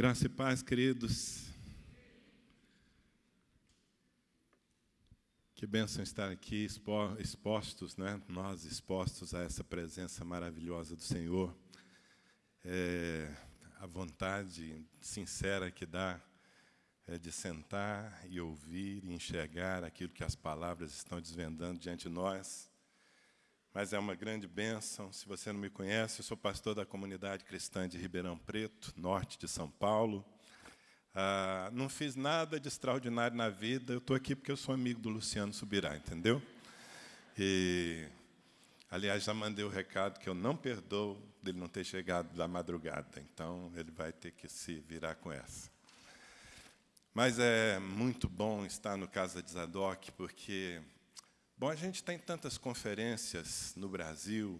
Graça e paz, queridos. Que bênção estar aqui expostos, né? nós expostos a essa presença maravilhosa do Senhor. É, a vontade sincera que dá é de sentar e ouvir e enxergar aquilo que as palavras estão desvendando diante de nós mas é uma grande bênção. Se você não me conhece, eu sou pastor da comunidade cristã de Ribeirão Preto, norte de São Paulo. Ah, não fiz nada de extraordinário na vida, eu estou aqui porque eu sou amigo do Luciano Subirá, entendeu? E, aliás, já mandei o recado que eu não perdoo dele não ter chegado da madrugada, então ele vai ter que se virar com essa. Mas é muito bom estar no Casa de Zadok, porque Bom, a gente tem tantas conferências no Brasil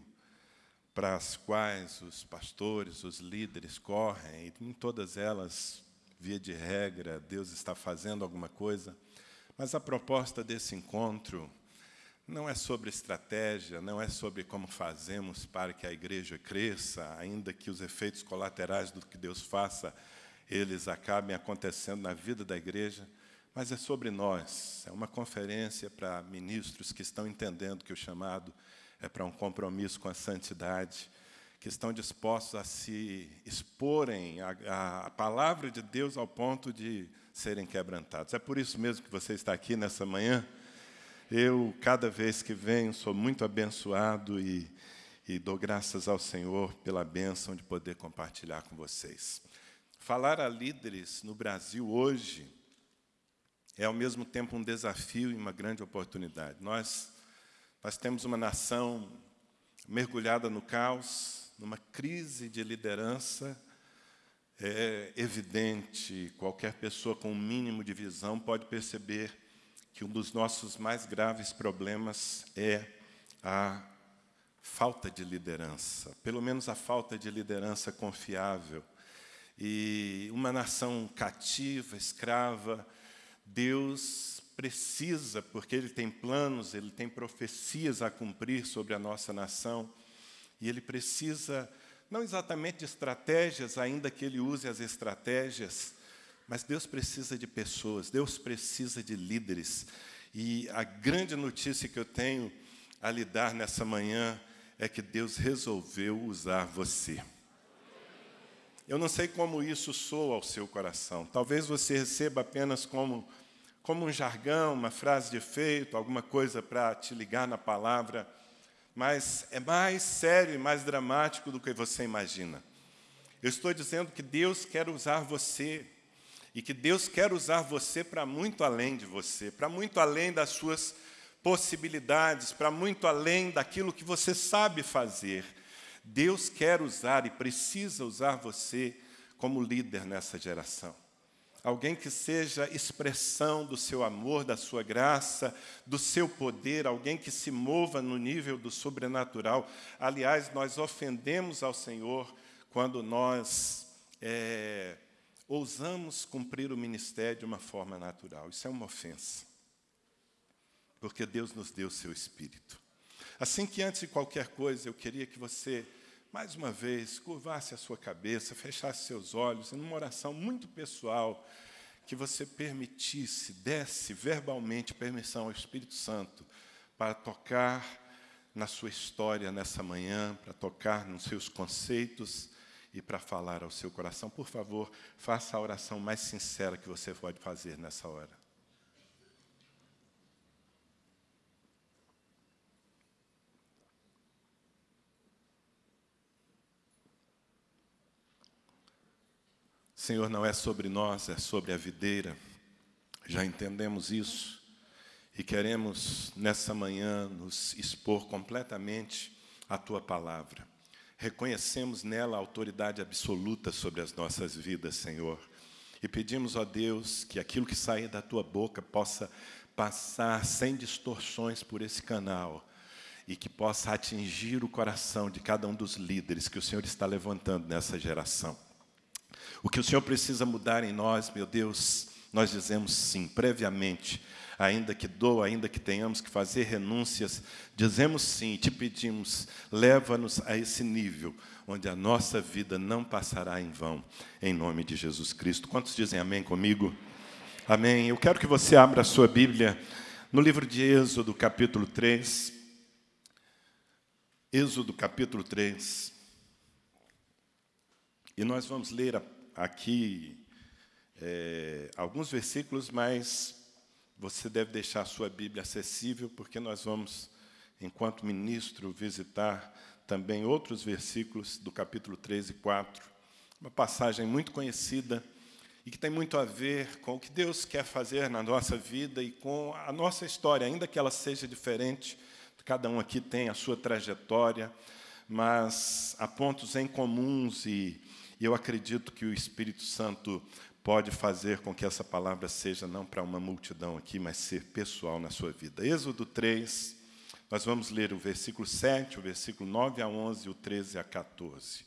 para as quais os pastores, os líderes correm, e em todas elas, via de regra, Deus está fazendo alguma coisa. Mas a proposta desse encontro não é sobre estratégia, não é sobre como fazemos para que a igreja cresça, ainda que os efeitos colaterais do que Deus faça, eles acabem acontecendo na vida da igreja, mas é sobre nós. É uma conferência para ministros que estão entendendo que o chamado é para um compromisso com a santidade, que estão dispostos a se exporem à, palavra de Deus ao ponto de serem quebrantados. É por isso mesmo que você está aqui nessa manhã. Eu, cada vez que venho, sou muito abençoado e, e dou graças ao Senhor pela bênção de poder compartilhar com vocês. Falar a líderes no Brasil hoje é ao mesmo tempo um desafio e uma grande oportunidade. Nós, nós temos uma nação mergulhada no caos, numa crise de liderança. É evidente, qualquer pessoa com um mínimo de visão pode perceber que um dos nossos mais graves problemas é a falta de liderança, pelo menos a falta de liderança confiável. E uma nação cativa, escrava, Deus precisa, porque Ele tem planos, Ele tem profecias a cumprir sobre a nossa nação, e Ele precisa, não exatamente de estratégias, ainda que Ele use as estratégias, mas Deus precisa de pessoas, Deus precisa de líderes. E a grande notícia que eu tenho a lhe dar nessa manhã é que Deus resolveu usar você. Eu não sei como isso soa ao seu coração. Talvez você receba apenas como como um jargão, uma frase de efeito, alguma coisa para te ligar na palavra, mas é mais sério e mais dramático do que você imagina. Eu estou dizendo que Deus quer usar você, e que Deus quer usar você para muito além de você, para muito além das suas possibilidades, para muito além daquilo que você sabe fazer. Deus quer usar e precisa usar você como líder nessa geração alguém que seja expressão do seu amor, da sua graça, do seu poder, alguém que se mova no nível do sobrenatural. Aliás, nós ofendemos ao Senhor quando nós é, ousamos cumprir o ministério de uma forma natural. Isso é uma ofensa, porque Deus nos deu o seu Espírito. Assim que antes de qualquer coisa, eu queria que você mais uma vez, curvasse a sua cabeça, fechasse seus olhos, em uma oração muito pessoal, que você permitisse, desse verbalmente permissão ao Espírito Santo para tocar na sua história nessa manhã, para tocar nos seus conceitos e para falar ao seu coração. Por favor, faça a oração mais sincera que você pode fazer nessa hora. Senhor, não é sobre nós, é sobre a videira. Já entendemos isso e queremos nessa manhã nos expor completamente à tua palavra. Reconhecemos nela a autoridade absoluta sobre as nossas vidas, Senhor. E pedimos a Deus que aquilo que sair da tua boca possa passar sem distorções por esse canal e que possa atingir o coração de cada um dos líderes que o Senhor está levantando nessa geração. O que o Senhor precisa mudar em nós, meu Deus, nós dizemos sim, previamente, ainda que doa, ainda que tenhamos que fazer renúncias, dizemos sim, te pedimos, leva-nos a esse nível onde a nossa vida não passará em vão, em nome de Jesus Cristo. Quantos dizem amém comigo? Amém. Eu quero que você abra a sua Bíblia no livro de Êxodo, capítulo 3. Êxodo, capítulo 3. E nós vamos ler aqui é, alguns versículos, mas você deve deixar a sua Bíblia acessível, porque nós vamos, enquanto ministro, visitar também outros versículos do capítulo 3 e 4. Uma passagem muito conhecida e que tem muito a ver com o que Deus quer fazer na nossa vida e com a nossa história, ainda que ela seja diferente, cada um aqui tem a sua trajetória, mas há pontos em comuns e eu acredito que o Espírito Santo pode fazer com que essa palavra seja não para uma multidão aqui, mas ser pessoal na sua vida. Êxodo 3, nós vamos ler o versículo 7, o versículo 9 a 11 e o 13 a 14.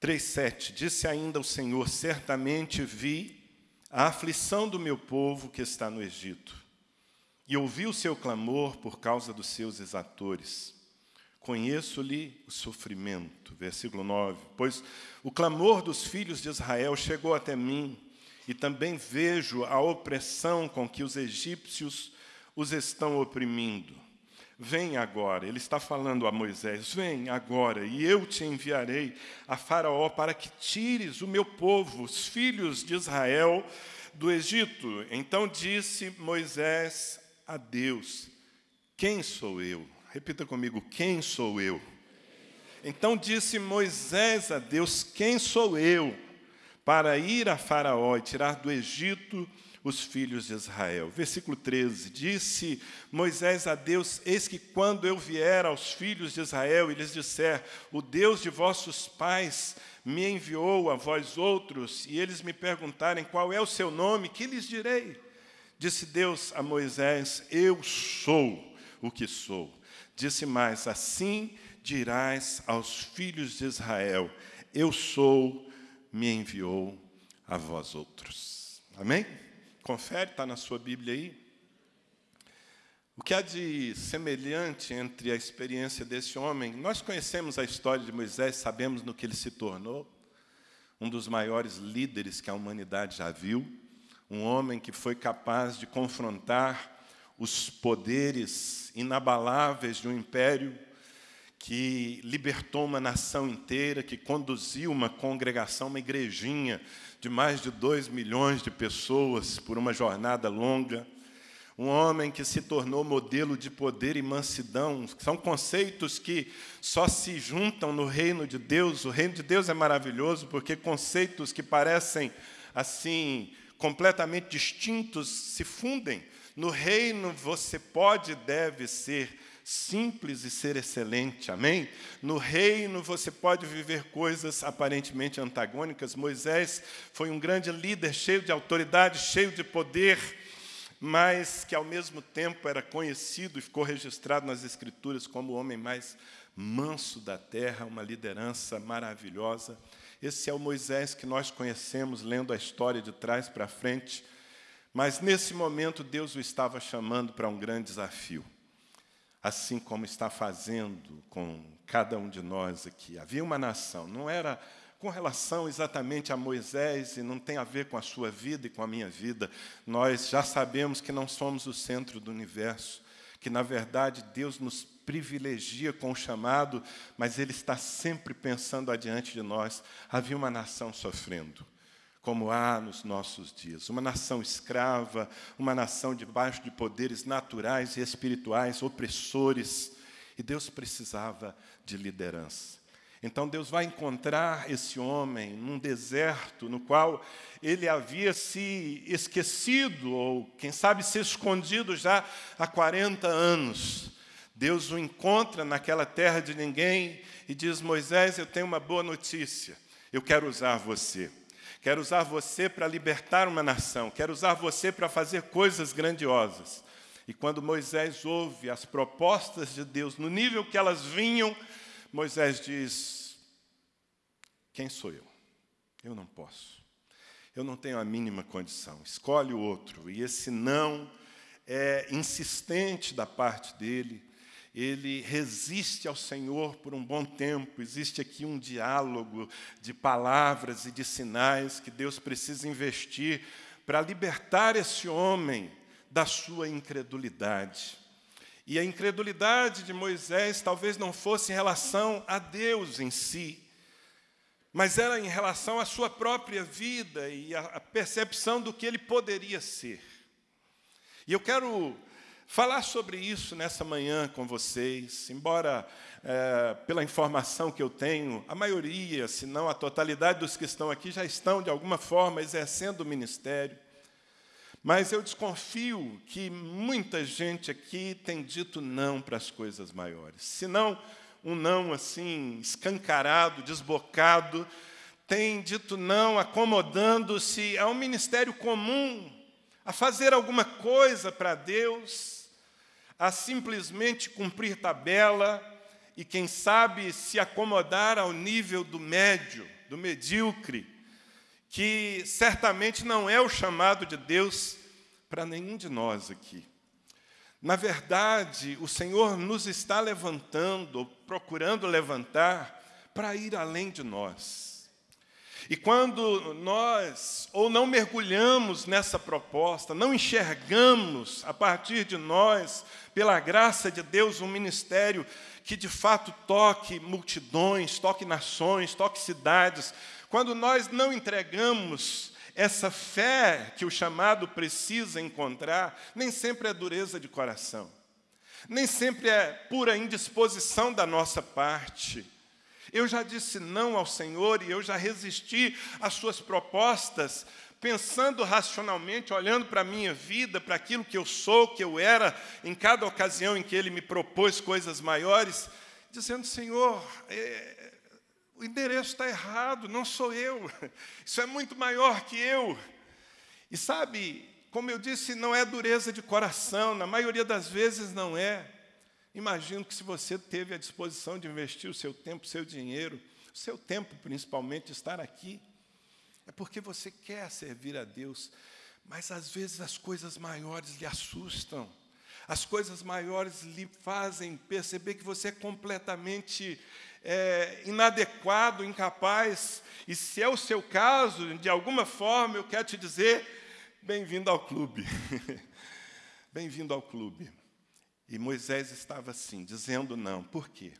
3,7 Disse ainda o Senhor: Certamente vi a aflição do meu povo que está no Egito, e ouvi o seu clamor por causa dos seus exatores. Conheço-lhe o sofrimento. Versículo 9: Pois o clamor dos filhos de Israel chegou até mim, e também vejo a opressão com que os egípcios os estão oprimindo. Vem agora, ele está falando a Moisés: Vem agora, e eu te enviarei a Faraó para que tires o meu povo, os filhos de Israel, do Egito. Então disse Moisés a Deus: Quem sou eu? Repita comigo: Quem sou eu? Então disse Moisés a Deus: Quem sou eu para ir a Faraó e tirar do Egito os filhos de Israel. Versículo 13: Disse Moisés a Deus: Eis que quando eu vier aos filhos de Israel e lhes disser: O Deus de vossos pais me enviou a vós outros, e eles me perguntarem qual é o seu nome, que lhes direi? Disse Deus a Moisés: Eu sou o que sou. Disse mais: Assim dirás aos filhos de Israel: Eu sou, me enviou a vós outros. Amém? Confere, está na sua Bíblia aí. O que há de semelhante entre a experiência desse homem? Nós conhecemos a história de Moisés, sabemos no que ele se tornou, um dos maiores líderes que a humanidade já viu, um homem que foi capaz de confrontar os poderes inabaláveis de um império que libertou uma nação inteira, que conduziu uma congregação, uma igrejinha de mais de dois milhões de pessoas por uma jornada longa. Um homem que se tornou modelo de poder e mansidão. São conceitos que só se juntam no reino de Deus. O reino de Deus é maravilhoso porque conceitos que parecem assim completamente distintos se fundem. No reino você pode e deve ser simples e ser excelente, amém? No reino você pode viver coisas aparentemente antagônicas. Moisés foi um grande líder, cheio de autoridade, cheio de poder, mas que ao mesmo tempo era conhecido e ficou registrado nas Escrituras como o homem mais manso da terra, uma liderança maravilhosa. Esse é o Moisés que nós conhecemos lendo a história de trás para frente. Mas nesse momento Deus o estava chamando para um grande desafio assim como está fazendo com cada um de nós aqui. Havia uma nação, não era com relação exatamente a Moisés e não tem a ver com a sua vida e com a minha vida. Nós já sabemos que não somos o centro do universo, que na verdade Deus nos privilegia com o chamado, mas Ele está sempre pensando adiante de nós. Havia uma nação sofrendo como há nos nossos dias. Uma nação escrava, uma nação debaixo de poderes naturais e espirituais opressores. E Deus precisava de liderança. Então Deus vai encontrar esse homem num deserto no qual ele havia se esquecido, ou quem sabe se escondido já há 40 anos. Deus o encontra naquela terra de ninguém e diz: Moisés, eu tenho uma boa notícia, eu quero usar você. Quero usar você para libertar uma nação. Quero usar você para fazer coisas grandiosas. E quando Moisés ouve as propostas de Deus, no nível que elas vinham, Moisés diz: Quem sou eu? Eu não posso. eu não tenho a mínima condição. Escolhe o outro. E esse não é insistente da parte dele. Ele resiste ao Senhor por um bom tempo. Existe aqui um diálogo de palavras e de sinais que Deus precisa investir para libertar esse homem da sua incredulidade. E a incredulidade de Moisés talvez não fosse em relação a Deus em si, mas era em relação à sua própria vida e à percepção do que ele poderia ser. E eu quero falar sobre isso nessa manhã com vocês, embora, é, pela informação que eu tenho, a maioria, se não a totalidade dos que estão aqui, já estão, de alguma forma, exercendo o ministério. Mas eu desconfio que muita gente aqui tem dito não para as coisas maiores. Se não, um não assim, escancarado, desbocado, tem dito não, acomodando-se a um ministério comum, a fazer alguma coisa para Deus, a simplesmente cumprir tabela e, quem sabe, se acomodar ao nível do médio, do medíocre, que certamente não é o chamado de Deus para nenhum de nós aqui. Na verdade, o Senhor nos está levantando, procurando levantar, para ir além de nós. E quando nós ou não mergulhamos nessa proposta, não enxergamos a partir de nós, pela graça de Deus, um ministério que de fato toque multidões, toque nações, toque cidades, quando nós não entregamos essa fé que o chamado precisa encontrar nem sempre é dureza de coração, nem sempre é pura indisposição da nossa parte. Eu já disse não ao Senhor e eu já resisti às suas propostas, pensando racionalmente, olhando para a minha vida, para aquilo que eu sou, que eu era, em cada ocasião em que Ele me propôs coisas maiores, dizendo: Senhor, é, o endereço está errado, não sou eu. Isso é muito maior que eu. E sabe, como eu disse, não é dureza de coração, na maioria das vezes não é. Imagino que se você teve a disposição de investir o seu tempo, o seu dinheiro, o seu tempo principalmente, estar aqui, é porque você quer servir a Deus, mas às vezes as coisas maiores lhe assustam. As coisas maiores lhe fazem perceber que você é completamente é, inadequado, incapaz. E se é o seu caso, de alguma forma, eu quero te dizer: bem-vindo ao clube. bem-vindo ao clube. E Moisés estava assim, dizendo não. Por quê?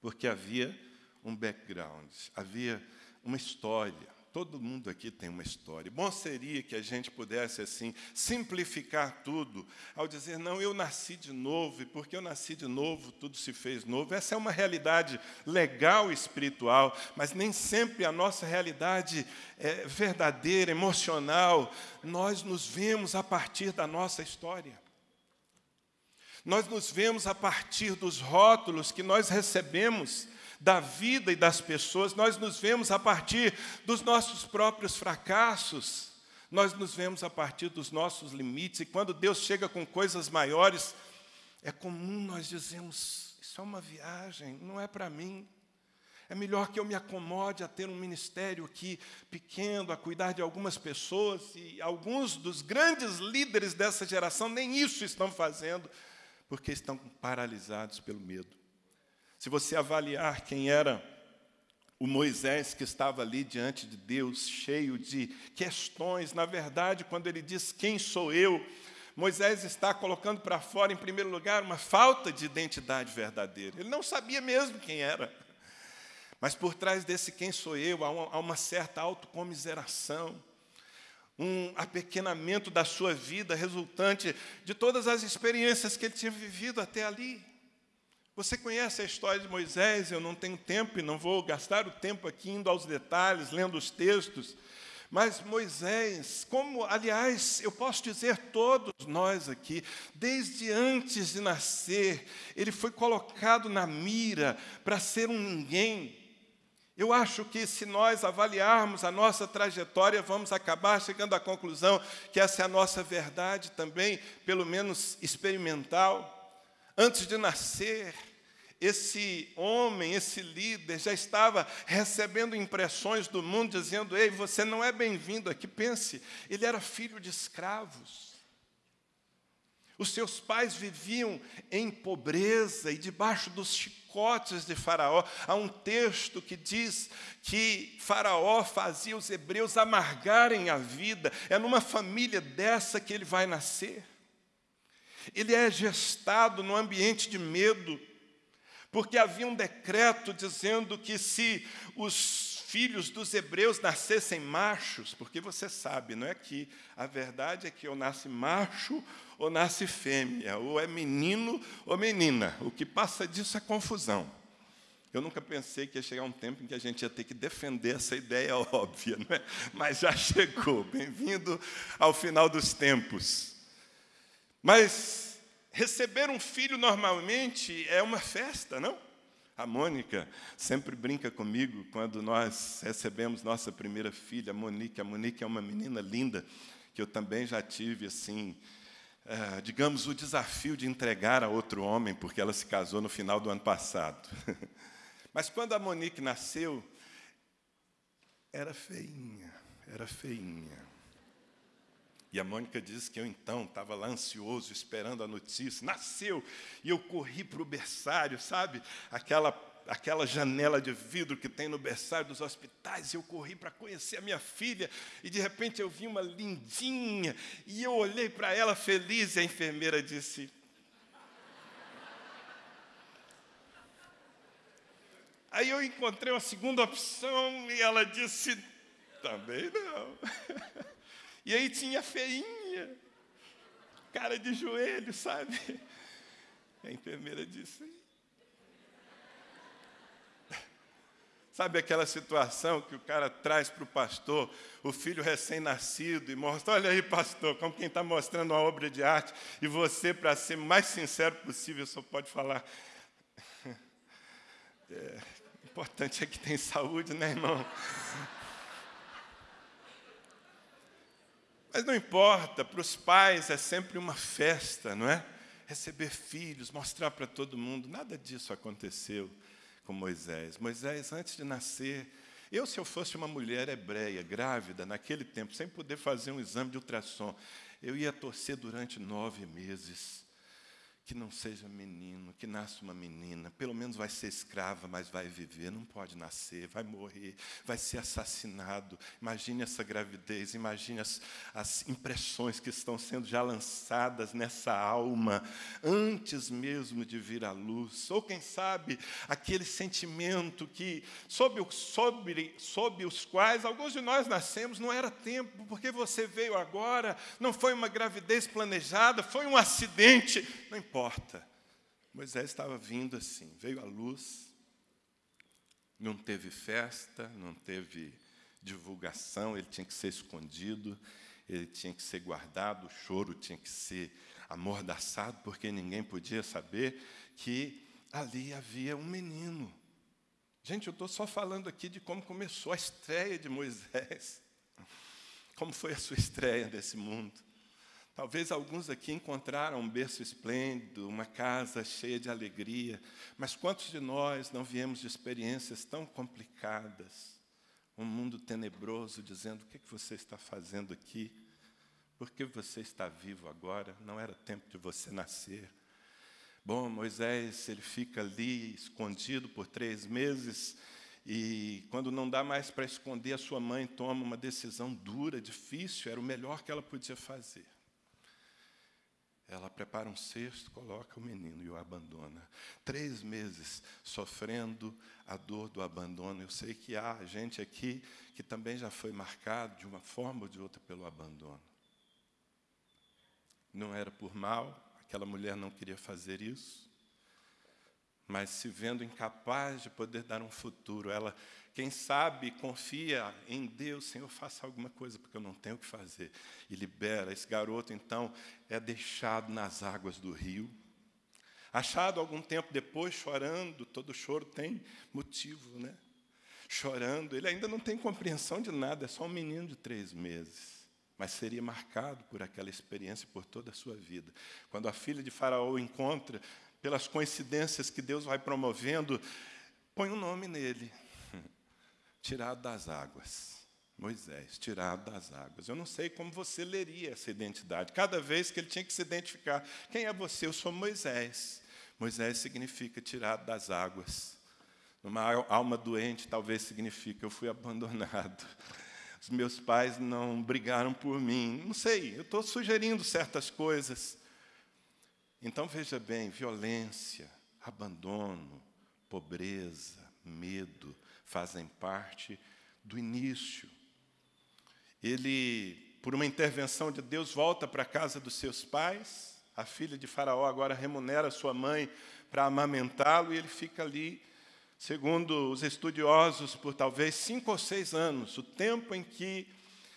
Porque havia um background, havia uma história. Todo mundo aqui tem uma história. Bom seria que a gente pudesse, assim, simplificar tudo ao dizer, não, eu nasci de novo, e porque eu nasci de novo, tudo se fez novo. Essa é uma realidade legal espiritual, mas nem sempre a nossa realidade é verdadeira, emocional. Nós nos vemos a partir da nossa história. Nós nos vemos a partir dos rótulos que nós recebemos da vida e das pessoas, nós nos vemos a partir dos nossos próprios fracassos, nós nos vemos a partir dos nossos limites, e quando Deus chega com coisas maiores, é comum nós dizemos: Isso é uma viagem, não é para mim. É melhor que eu me acomode a ter um ministério aqui pequeno, a cuidar de algumas pessoas, e alguns dos grandes líderes dessa geração nem isso estão fazendo, porque estão paralisados pelo medo. Se você avaliar quem era o Moisés que estava ali diante de Deus, cheio de questões, na verdade, quando ele diz quem sou eu, Moisés está colocando para fora, em primeiro lugar, uma falta de identidade verdadeira. Ele não sabia mesmo quem era. Mas por trás desse quem sou eu, há uma, certa autocomiseração, um apequenamento da sua vida resultante de todas as experiências que ele tinha vivido até ali. Você conhece a história de Moisés, eu não tenho tempo e não vou gastar o tempo aqui indo aos detalhes, lendo os textos. Mas Moisés, como, aliás, eu posso dizer todos nós aqui, desde antes de nascer, ele foi colocado na mira para ser um ninguém. Eu acho que se nós avaliarmos a nossa trajetória, vamos acabar chegando à conclusão que essa é a nossa verdade também, pelo menos experimental. Antes de nascer, esse homem, esse líder, já estava recebendo impressões do mundo, dizendo: Ei, você não é bem-vindo aqui. Pense, ele era filho de escravos. Os seus pais viviam em pobreza e debaixo dos chicotes de Faraó. Há um texto que diz que Faraó fazia os hebreus amargarem a vida. É numa família dessa que ele vai nascer. Ele é gestado num ambiente de medo, porque havia um decreto dizendo que se os filhos dos hebreus nascessem machos, porque você sabe, não é que a verdade é que ou nasce macho ou nasce fêmea, ou é menino ou menina. O que passa disso é confusão. Eu nunca pensei que ia chegar um tempo em que a gente ia ter que defender essa ideia óbvia, não é? mas já chegou. Bem-vindo ao final dos tempos. Mas receber um filho normalmente é uma festa, não? A Mônica sempre brinca comigo quando nós recebemos nossa primeira filha, a Monique. A Monique é uma menina linda que eu também já tive assim, é, digamos, o desafio de entregar a outro homem, porque ela se casou no final do ano passado. Mas quando a Monique nasceu, era feinha, era feinha. E a Mônica disse que eu então estava lá ansioso, esperando a notícia. Nasceu, e eu corri para o berçário, sabe? Aquela, aquela janela de vidro que tem no berçário dos hospitais. Eu corri para conhecer a minha filha, e de repente eu vi uma lindinha, e eu olhei para ela feliz, e a enfermeira disse: Aí eu encontrei uma segunda opção e ela disse: também não. E aí tinha feinha, cara de joelho, sabe? A enfermeira disse. Sabe aquela situação que o cara traz para o pastor, o filho recém-nascido, e mostra: olha aí, pastor, como quem está mostrando uma obra de arte, e você, para ser mais sincero possível, só pode falar. É, o importante é que tem saúde, né, irmão? Mas não importa, para os pais é sempre uma festa, não é? Receber filhos, mostrar para todo mundo. Nada disso aconteceu com Moisés. Moisés, antes de nascer, eu, se eu fosse uma mulher hebreia, grávida, naquele tempo, sem poder fazer um exame de ultrassom, eu ia torcer durante nove meses que não seja menino, que nasça uma menina, pelo menos vai ser escrava, mas vai viver, não pode nascer, vai morrer, vai ser assassinado. Imagine essa gravidez, imagine as, as impressões que estão sendo já lançadas nessa alma, antes mesmo de vir à luz. Ou quem sabe, aquele sentimento que, sob, sobre, sob os quais alguns de nós nascemos, não era tempo, porque você veio agora, não foi uma gravidez planejada, foi um acidente, não importa importa. Moisés estava vindo assim, veio à luz, não teve festa, não teve divulgação, ele tinha que ser escondido, ele tinha que ser guardado, o choro tinha que ser amordaçado, porque ninguém podia saber que ali havia um menino. Gente, eu estou só falando aqui de como começou a estreia de Moisés. Como foi a sua estreia desse mundo? Talvez alguns aqui encontraram um berço esplêndido, uma casa cheia de alegria, mas quantos de nós não viemos de experiências tão complicadas? Um mundo tenebroso dizendo: o que, é que você está fazendo aqui? Por que você está vivo agora? Não era tempo de você nascer. Bom, Moisés, ele fica ali escondido por três meses, e quando não dá mais para esconder, a sua mãe toma uma decisão dura, difícil, era o melhor que ela podia fazer. Ela prepara um cesto, coloca o menino e o abandona. Três meses sofrendo a dor do abandono. Eu sei que há gente aqui que também já foi marcado de uma forma ou de outra pelo abandono. Não era por mal, aquela mulher não queria fazer isso, mas se vendo incapaz de poder dar um futuro, ela quem sabe confia em Deus, Senhor, faça alguma coisa, porque eu não tenho o que fazer. E libera. Esse garoto, então, é deixado nas águas do rio. Achado algum tempo depois, chorando, todo choro tem motivo, né? Chorando, ele ainda não tem compreensão de nada, é só um menino de três meses. Mas seria marcado por aquela experiência por toda a sua vida. Quando a filha de Faraó encontra, pelas coincidências que Deus vai promovendo, põe um nome nele. Tirado das águas. Moisés, tirado das águas. Eu não sei como você leria essa identidade. Cada vez que ele tinha que se identificar, quem é você? Eu sou Moisés. Moisés significa tirado das águas. Numa alma doente, talvez significa eu fui abandonado. Os meus pais não brigaram por mim. Não sei, eu estou sugerindo certas coisas. Então veja bem: violência, abandono, pobreza, medo fazem parte do início. Ele, por uma intervenção de Deus, volta para a casa dos seus pais. A filha de Faraó agora remunera sua mãe para amamentá-lo e ele fica ali, segundo os estudiosos, por talvez cinco ou seis anos, o tempo em que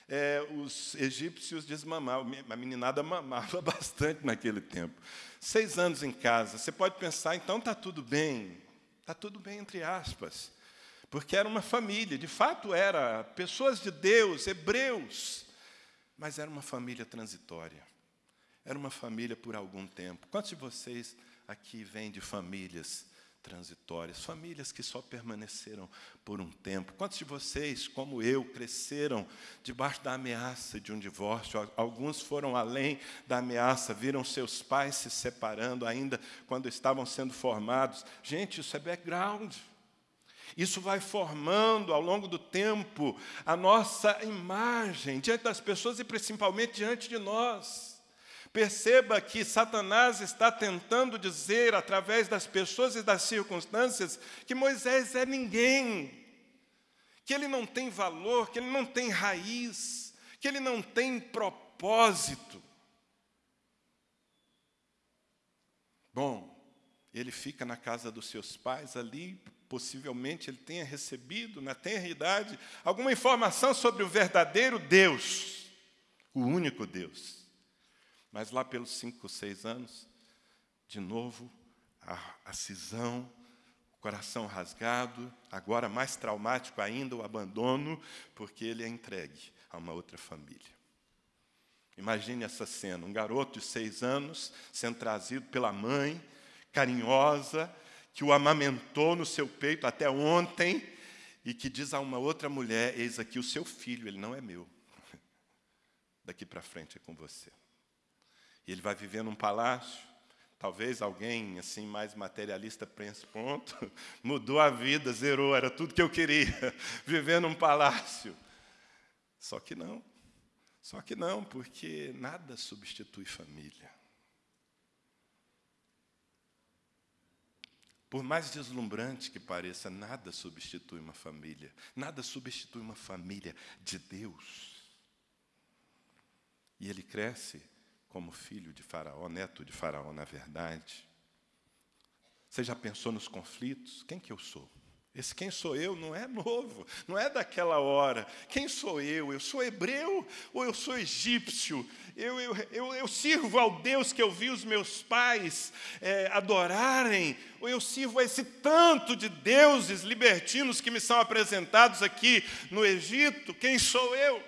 é, os egípcios desmamavam. A meninada mamava bastante naquele tempo. Seis anos em casa. Você pode pensar, então está tudo bem. Está tudo bem, entre aspas. Porque era uma família, de fato era, pessoas de Deus, hebreus. Mas era uma família transitória. Era uma família por algum tempo. Quantos de vocês aqui vêm de famílias transitórias, famílias que só permaneceram por um tempo. Quantos de vocês, como eu, cresceram debaixo da ameaça de um divórcio? Alguns foram além da ameaça, viram seus pais se separando ainda quando estavam sendo formados. Gente, isso é background. Isso vai formando ao longo do tempo a nossa imagem diante das pessoas e principalmente diante de nós. Perceba que Satanás está tentando dizer, através das pessoas e das circunstâncias, que Moisés é ninguém, que ele não tem valor, que ele não tem raiz, que ele não tem propósito. Bom, ele fica na casa dos seus pais ali, possivelmente ele tenha recebido, na tenra idade, alguma informação sobre o verdadeiro Deus, o único Deus. Mas lá pelos cinco, seis anos, de novo, a, a cisão, o coração rasgado, agora mais traumático ainda, o abandono, porque ele é entregue a uma outra família. Imagine essa cena: um garoto de seis anos sendo trazido pela mãe, carinhosa, que o amamentou no seu peito até ontem, e que diz a uma outra mulher: Eis aqui o seu filho, ele não é meu. Daqui para frente é com você. E ele vai viver num palácio. Talvez alguém assim mais materialista pense, pronto, mudou a vida, zerou, era tudo que eu queria, viver num palácio. Só que não. Só que não, porque nada substitui família. Por mais deslumbrante que pareça, nada substitui uma família. Nada substitui uma família de Deus. E ele cresce como filho de Faraó, neto de Faraó, na verdade. Você já pensou nos conflitos? Quem que eu sou? Esse quem sou eu não é novo, não é daquela hora. Quem sou eu? Eu sou hebreu ou eu sou egípcio? Eu, eu, eu, eu sirvo ao Deus que eu vi os meus pais é, adorarem? Ou eu sirvo a esse tanto de deuses libertinos que me são apresentados aqui no Egito? Quem sou eu?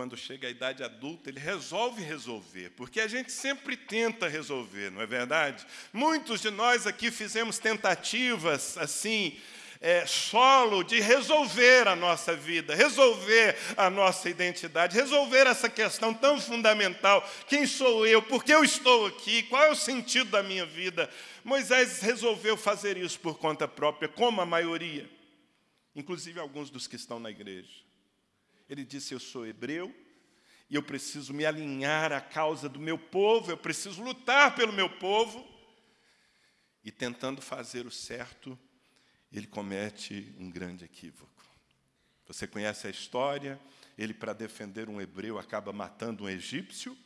Quando chega a idade adulta, ele resolve resolver, porque a gente sempre tenta resolver, não é verdade? Muitos de nós aqui fizemos tentativas assim, é, solo de resolver a nossa vida, resolver a nossa identidade, resolver essa questão tão fundamental: quem sou eu, por que eu estou aqui, qual é o sentido da minha vida? Moisés resolveu fazer isso por conta própria, como a maioria, inclusive alguns dos que estão na igreja. Ele disse: Eu sou hebreu e eu preciso me alinhar à causa do meu povo, eu preciso lutar pelo meu povo. E tentando fazer o certo, ele comete um grande equívoco. Você conhece a história? Ele, para defender um hebreu, acaba matando um egípcio.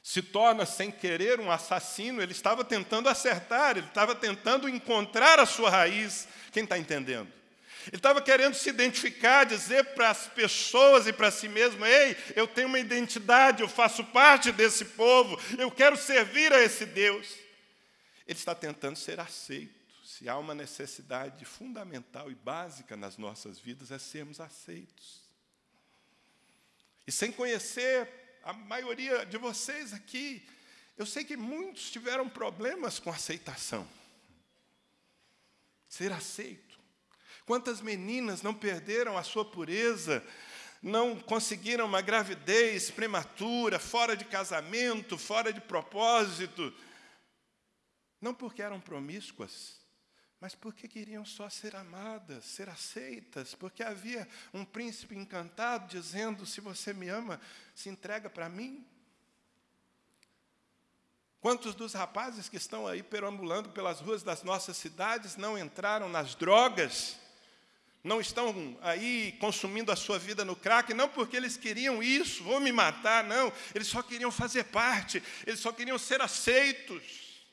Se torna sem querer um assassino, ele estava tentando acertar, ele estava tentando encontrar a sua raiz. Quem está entendendo? Ele estava querendo se identificar, dizer para as pessoas e para si mesmo: ei, eu tenho uma identidade, eu faço parte desse povo, eu quero servir a esse Deus. Ele está tentando ser aceito. Se há uma necessidade fundamental e básica nas nossas vidas, é sermos aceitos. E sem conhecer a maioria de vocês aqui, eu sei que muitos tiveram problemas com aceitação. Ser aceito. Quantas meninas não perderam a sua pureza, não conseguiram uma gravidez prematura, fora de casamento, fora de propósito, não porque eram promíscuas, mas porque queriam só ser amadas, ser aceitas, porque havia um príncipe encantado dizendo: se você me ama, se entrega para mim. Quantos dos rapazes que estão aí perambulando pelas ruas das nossas cidades não entraram nas drogas, não estão aí consumindo a sua vida no crack, não porque eles queriam isso, vou me matar, não, eles só queriam fazer parte, eles só queriam ser aceitos.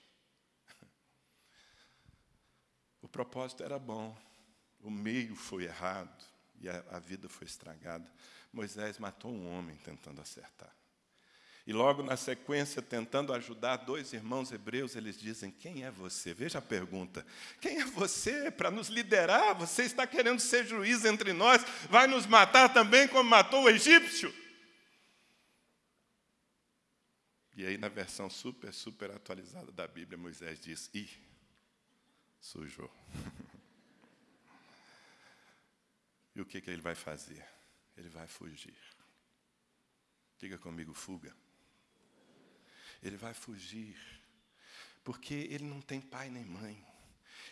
O propósito era bom, o meio foi errado e a, a vida foi estragada. Moisés matou um homem tentando acertar. E logo na sequência, tentando ajudar dois irmãos hebreus, eles dizem: Quem é você? Veja a pergunta: Quem é você para nos liderar? Você está querendo ser juiz entre nós? Vai nos matar também como matou o egípcio? E aí, na versão super, super atualizada da Bíblia, Moisés diz: Ih, sujou. e o que, que ele vai fazer? Ele vai fugir. Diga comigo, fuga. Ele vai fugir, porque ele não tem pai nem mãe.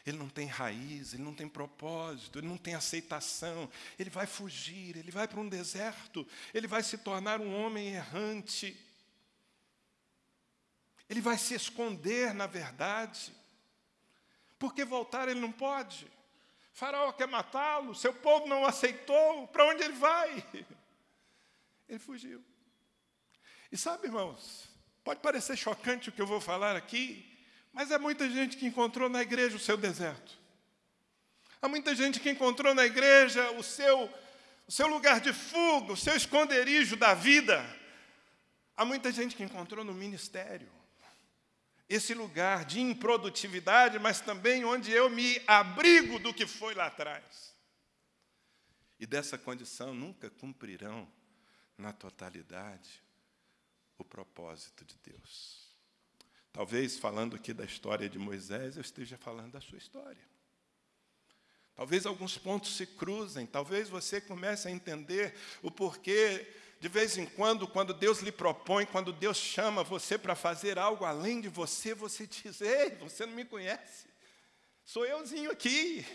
Ele não tem raiz, ele não tem propósito, ele não tem aceitação. Ele vai fugir, ele vai para um deserto, ele vai se tornar um homem errante. Ele vai se esconder, na verdade. Porque voltar ele não pode. Faraó quer matá-lo, seu povo não o aceitou, para onde ele vai? Ele fugiu. E sabe, irmãos, Pode parecer chocante o que eu vou falar aqui, mas é muita gente que encontrou na igreja o seu deserto. Há muita gente que encontrou na igreja o seu, o seu lugar de fuga, o seu esconderijo da vida. Há muita gente que encontrou no ministério esse lugar de improdutividade, mas também onde eu me abrigo do que foi lá atrás. E dessa condição nunca cumprirão na totalidade o propósito de Deus. Talvez, falando aqui da história de Moisés, eu esteja falando da sua história. Talvez alguns pontos se cruzem, talvez você comece a entender o porquê, de vez em quando, quando Deus lhe propõe, quando Deus chama você para fazer algo além de você, você diz: Ei, você não me conhece, sou euzinho aqui.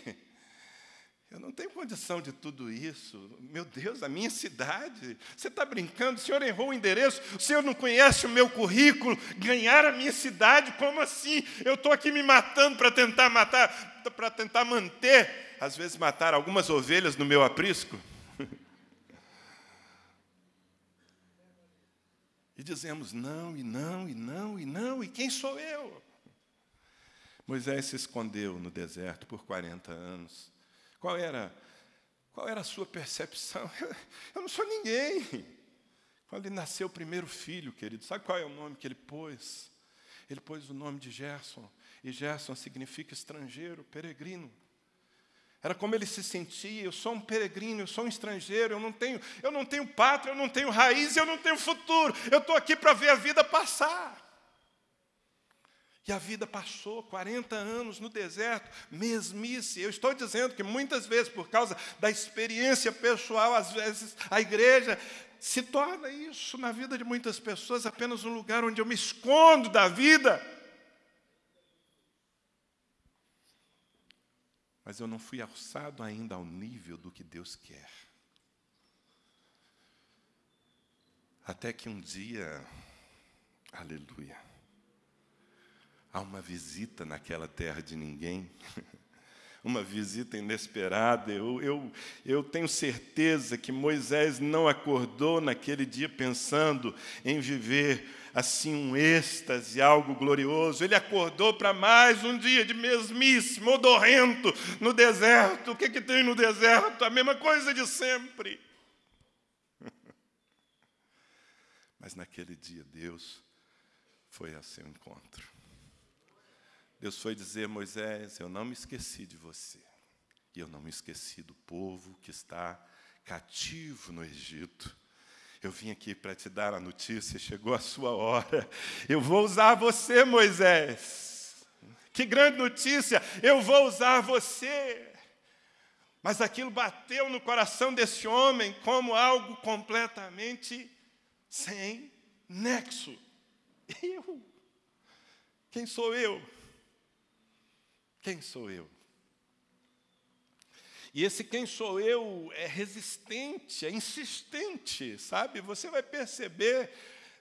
Eu não tenho condição de tudo isso. Meu Deus, a minha cidade. Você está brincando? O senhor errou o endereço? O senhor não conhece o meu currículo? Ganhar a minha cidade? Como assim? Eu estou aqui me matando para tentar matar, para tentar manter, às vezes matar algumas ovelhas no meu aprisco. E dizemos não, e não, e não, e não, e quem sou eu? Moisés se escondeu no deserto por 40 anos qual era, qual era a sua percepção? Eu, eu não sou ninguém. Quando ele nasceu o primeiro filho, querido, sabe qual é o nome que ele pôs? Ele pôs o nome de Gerson, e Gerson significa estrangeiro, peregrino. Era como ele se sentia, eu sou um peregrino, eu sou um estrangeiro, eu não tenho, eu não tenho pátria, eu não tenho raiz, eu não tenho futuro. Eu estou aqui para ver a vida passar. E a vida passou 40 anos no deserto, mesmice. Eu estou dizendo que muitas vezes, por causa da experiência pessoal, às vezes a igreja se torna isso na vida de muitas pessoas apenas um lugar onde eu me escondo da vida. Mas eu não fui alçado ainda ao nível do que Deus quer. Até que um dia, aleluia, há uma visita naquela terra de ninguém, uma visita inesperada. Eu, eu, eu tenho certeza que Moisés não acordou naquele dia pensando em viver assim um êxtase, algo glorioso. Ele acordou para mais um dia de mesmice, modorrento, no deserto. O que, que tem no deserto? A mesma coisa de sempre. Mas naquele dia Deus foi a seu encontro. Deus foi dizer Moisés: Eu não me esqueci de você, e eu não me esqueci do povo que está cativo no Egito. Eu vim aqui para te dar a notícia, chegou a sua hora. Eu vou usar você, Moisés. Que grande notícia! Eu vou usar você. Mas aquilo bateu no coração desse homem como algo completamente sem nexo. Eu? Quem sou eu? Quem sou eu? E esse quem sou eu é resistente, é insistente, sabe? Você vai perceber,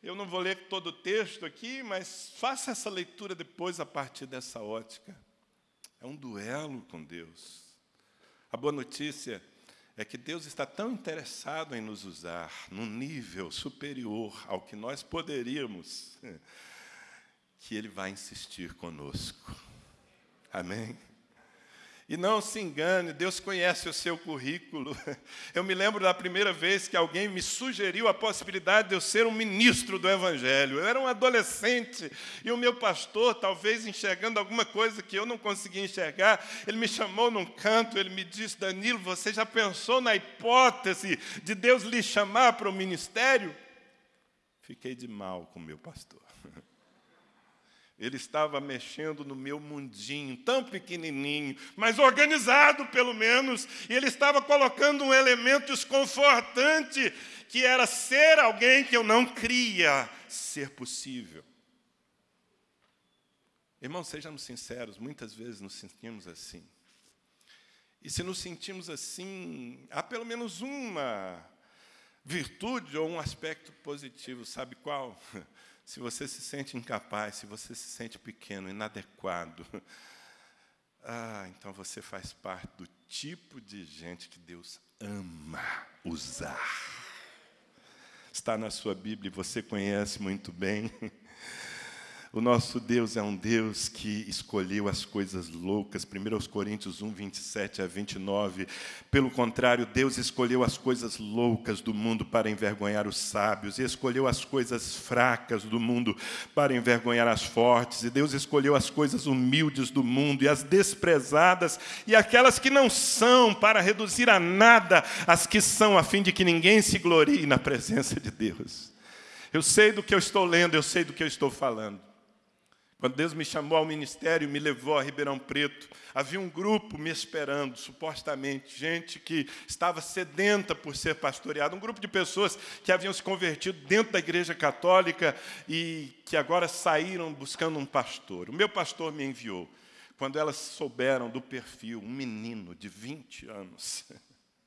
eu não vou ler todo o texto aqui, mas faça essa leitura depois a partir dessa ótica. É um duelo com Deus. A boa notícia é que Deus está tão interessado em nos usar num nível superior ao que nós poderíamos, que Ele vai insistir conosco. Amém? E não se engane, Deus conhece o seu currículo. Eu me lembro da primeira vez que alguém me sugeriu a possibilidade de eu ser um ministro do Evangelho. Eu era um adolescente e o meu pastor, talvez enxergando alguma coisa que eu não conseguia enxergar, ele me chamou num canto, ele me disse: Danilo, você já pensou na hipótese de Deus lhe chamar para o ministério? Fiquei de mal com o meu pastor. Ele estava mexendo no meu mundinho, tão pequenininho, mas organizado pelo menos, e ele estava colocando um elemento desconfortante, que era ser alguém que eu não cria ser possível. Irmãos, sejamos sinceros, muitas vezes nos sentimos assim. E se nos sentimos assim, há pelo menos uma virtude ou um aspecto positivo, sabe qual? se você se sente incapaz, se você se sente pequeno, inadequado, ah, então você faz parte do tipo de gente que Deus ama usar. Está na sua Bíblia, você conhece muito bem. O nosso Deus é um Deus que escolheu as coisas loucas. 1 Coríntios 1, 27 a 29. Pelo contrário, Deus escolheu as coisas loucas do mundo para envergonhar os sábios, e escolheu as coisas fracas do mundo para envergonhar as fortes, e Deus escolheu as coisas humildes do mundo e as desprezadas e aquelas que não são, para reduzir a nada as que são, a fim de que ninguém se glorie na presença de Deus. Eu sei do que eu estou lendo, eu sei do que eu estou falando. Quando Deus me chamou ao ministério, me levou a Ribeirão Preto, havia um grupo me esperando, supostamente, gente que estava sedenta por ser pastoreado, um grupo de pessoas que haviam se convertido dentro da igreja católica e que agora saíram buscando um pastor. O meu pastor me enviou. Quando elas souberam do perfil, um menino de 20 anos.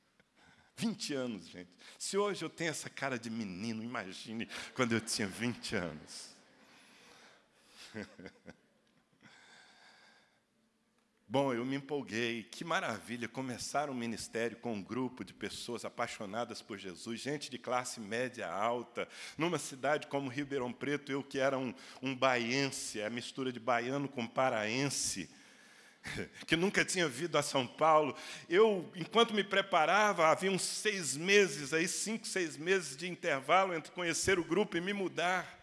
20 anos, gente. Se hoje eu tenho essa cara de menino, imagine quando eu tinha 20 anos. Bom, eu me empolguei, que maravilha começar um ministério com um grupo de pessoas apaixonadas por Jesus, gente de classe média alta, numa cidade como Ribeirão Preto, eu que era um, um baiense, a mistura de baiano com paraense, que nunca tinha vindo a São Paulo. Eu, enquanto me preparava, havia uns seis meses, aí cinco, seis meses de intervalo entre conhecer o grupo e me mudar.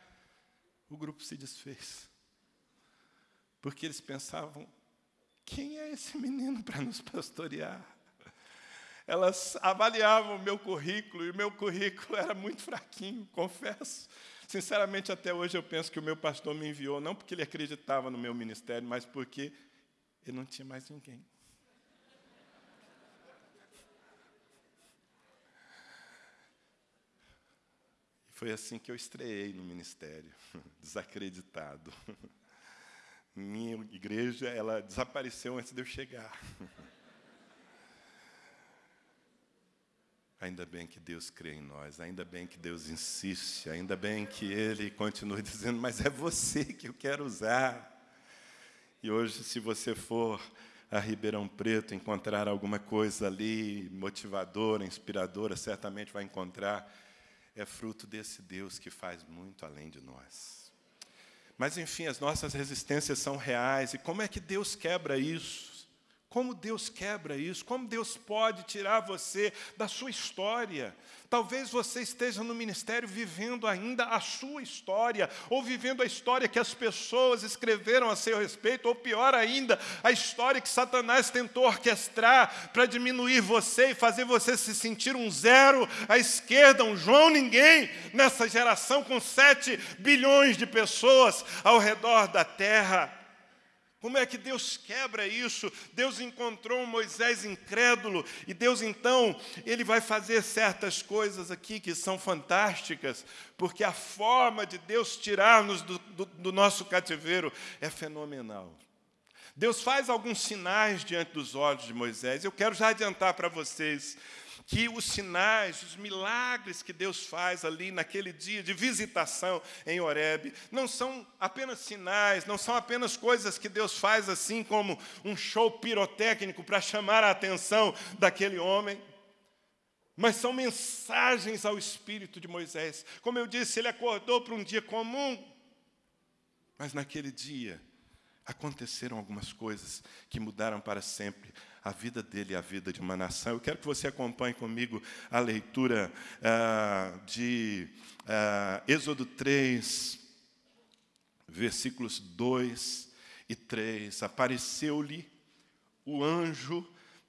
O grupo se desfez porque eles pensavam: quem é esse menino para nos pastorear? Elas avaliavam o meu currículo e o meu currículo era muito fraquinho, confesso. Sinceramente, até hoje eu penso que o meu pastor me enviou não porque ele acreditava no meu ministério, mas porque ele não tinha mais ninguém. Foi assim que eu estreiei no ministério, desacreditado minha igreja ela desapareceu antes de eu chegar. Ainda bem que Deus crê em nós, ainda bem que Deus insiste, ainda bem que Ele continue dizendo, mas é você que eu quero usar. E hoje, se você for a Ribeirão Preto encontrar alguma coisa ali motivadora, inspiradora, certamente vai encontrar. É fruto desse Deus que faz muito além de nós. Mas, enfim, as nossas resistências são reais. E como é que Deus quebra isso? Como Deus quebra isso? Como Deus pode tirar você da sua história? Talvez você esteja no ministério vivendo ainda a sua história, ou vivendo a história que as pessoas escreveram a seu respeito, ou pior ainda, a história que Satanás tentou orquestrar para diminuir você e fazer você se sentir um zero à esquerda, um João ninguém, nessa geração com sete bilhões de pessoas ao redor da terra. Como é que Deus quebra isso? Deus encontrou um Moisés incrédulo e Deus então, ele vai fazer certas coisas aqui que são fantásticas, porque a forma de Deus tirar-nos do, do, do nosso cativeiro é fenomenal. Deus faz alguns sinais diante dos olhos de Moisés. Eu quero já adiantar para vocês que os sinais, os milagres que Deus faz ali naquele dia de visitação em Horebe, não são apenas sinais, não são apenas coisas que Deus faz assim como um show pirotécnico para chamar a atenção daquele homem, mas são mensagens ao espírito de Moisés. Como eu disse, ele acordou para um dia comum, mas naquele dia aconteceram algumas coisas que mudaram para sempre a vida dele e a vida de uma nação. Eu quero que você acompanhe comigo a leitura ah, de ah, Êxodo 3, versículos 2 e 3. Apareceu-lhe o anjo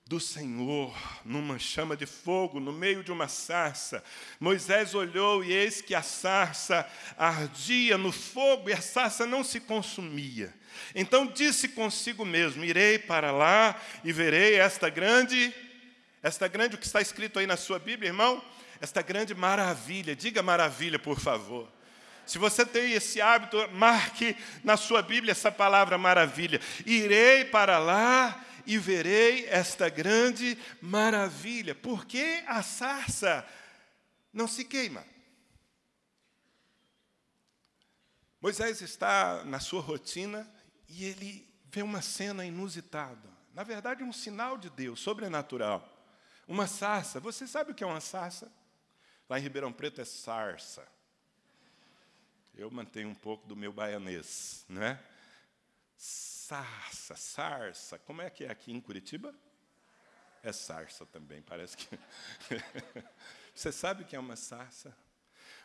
do Senhor numa chama de fogo, no meio de uma sarça. Moisés olhou e eis que a sarça ardia no fogo e a sarça não se consumia. Então disse consigo mesmo: Irei para lá e verei esta grande, esta grande, o que está escrito aí na sua Bíblia, irmão? Esta grande maravilha. Diga maravilha, por favor. Se você tem esse hábito, marque na sua Bíblia essa palavra maravilha. Irei para lá e verei esta grande maravilha. Porque a sarça não se queima. Moisés está na sua rotina e ele vê uma cena inusitada. Na verdade, um sinal de Deus, sobrenatural. Uma sarça. Você sabe o que é uma sarça? Lá em Ribeirão Preto é sarça. Eu mantenho um pouco do meu baianês, não é? Sarça, sarça. Como é que é aqui em Curitiba? É sarça também, parece que. Você sabe o que é uma sarça?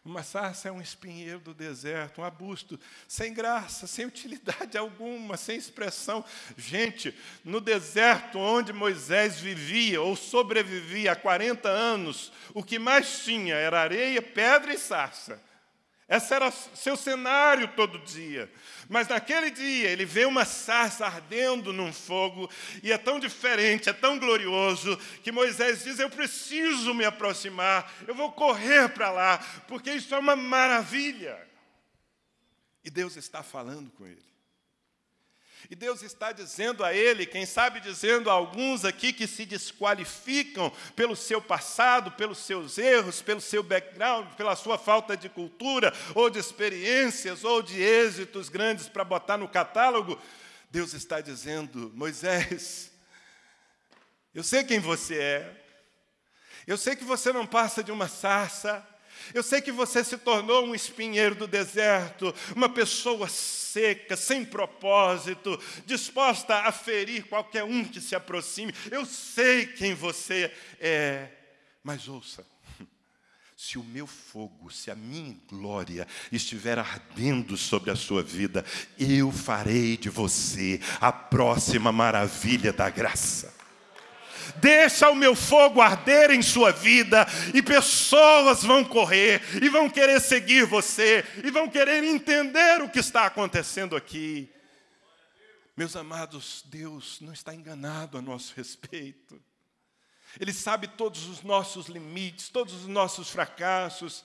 Uma sarça é um espinheiro do deserto, um arbusto sem graça, sem utilidade alguma, sem expressão. Gente, no deserto onde Moisés vivia ou sobrevivia há 40 anos, o que mais tinha era areia, pedra e sarça. Esse era seu cenário todo dia. Mas naquele dia ele vê uma sarça ardendo num fogo, e é tão diferente, é tão glorioso, que Moisés diz: Eu preciso me aproximar, eu vou correr para lá, porque isso é uma maravilha. E Deus está falando com ele. E Deus está dizendo a ele, quem sabe dizendo a alguns aqui que se desqualificam pelo seu passado, pelos seus erros, pelo seu background, pela sua falta de cultura, ou de experiências, ou de êxitos grandes para botar no catálogo, Deus está dizendo: Moisés, eu sei quem você é, eu sei que você não passa de uma sarça, eu sei que você se tornou um espinheiro do deserto, uma pessoa seca, sem propósito, disposta a ferir qualquer um que se aproxime. Eu sei quem você é, mas ouça. Se o meu fogo, se a minha glória estiver ardendo sobre a sua vida, eu farei de você a próxima maravilha da graça. Deixa o meu fogo arder em sua vida e pessoas vão correr e vão querer seguir você e vão querer entender o que está acontecendo aqui. Meus amados, Deus não está enganado a nosso respeito. Ele sabe todos os nossos limites, todos os nossos fracassos,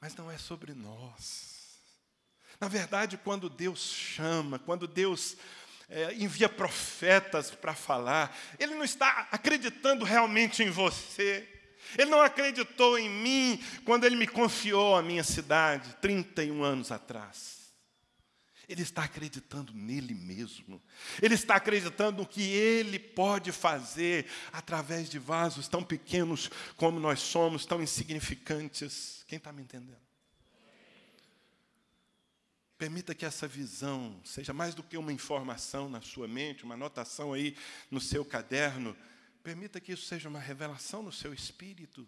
mas não é sobre nós. Na verdade, quando Deus chama, quando Deus é, envia profetas para falar. Ele não está acreditando realmente em você. Ele não acreditou em mim quando ele me confiou a minha cidade, 31 anos atrás. Ele está acreditando nele mesmo. Ele está acreditando no que ele pode fazer através de vasos tão pequenos como nós somos, tão insignificantes. Quem está me entendendo? Permita que essa visão seja mais do que uma informação na sua mente, uma anotação aí no seu caderno. Permita que isso seja uma revelação no seu espírito.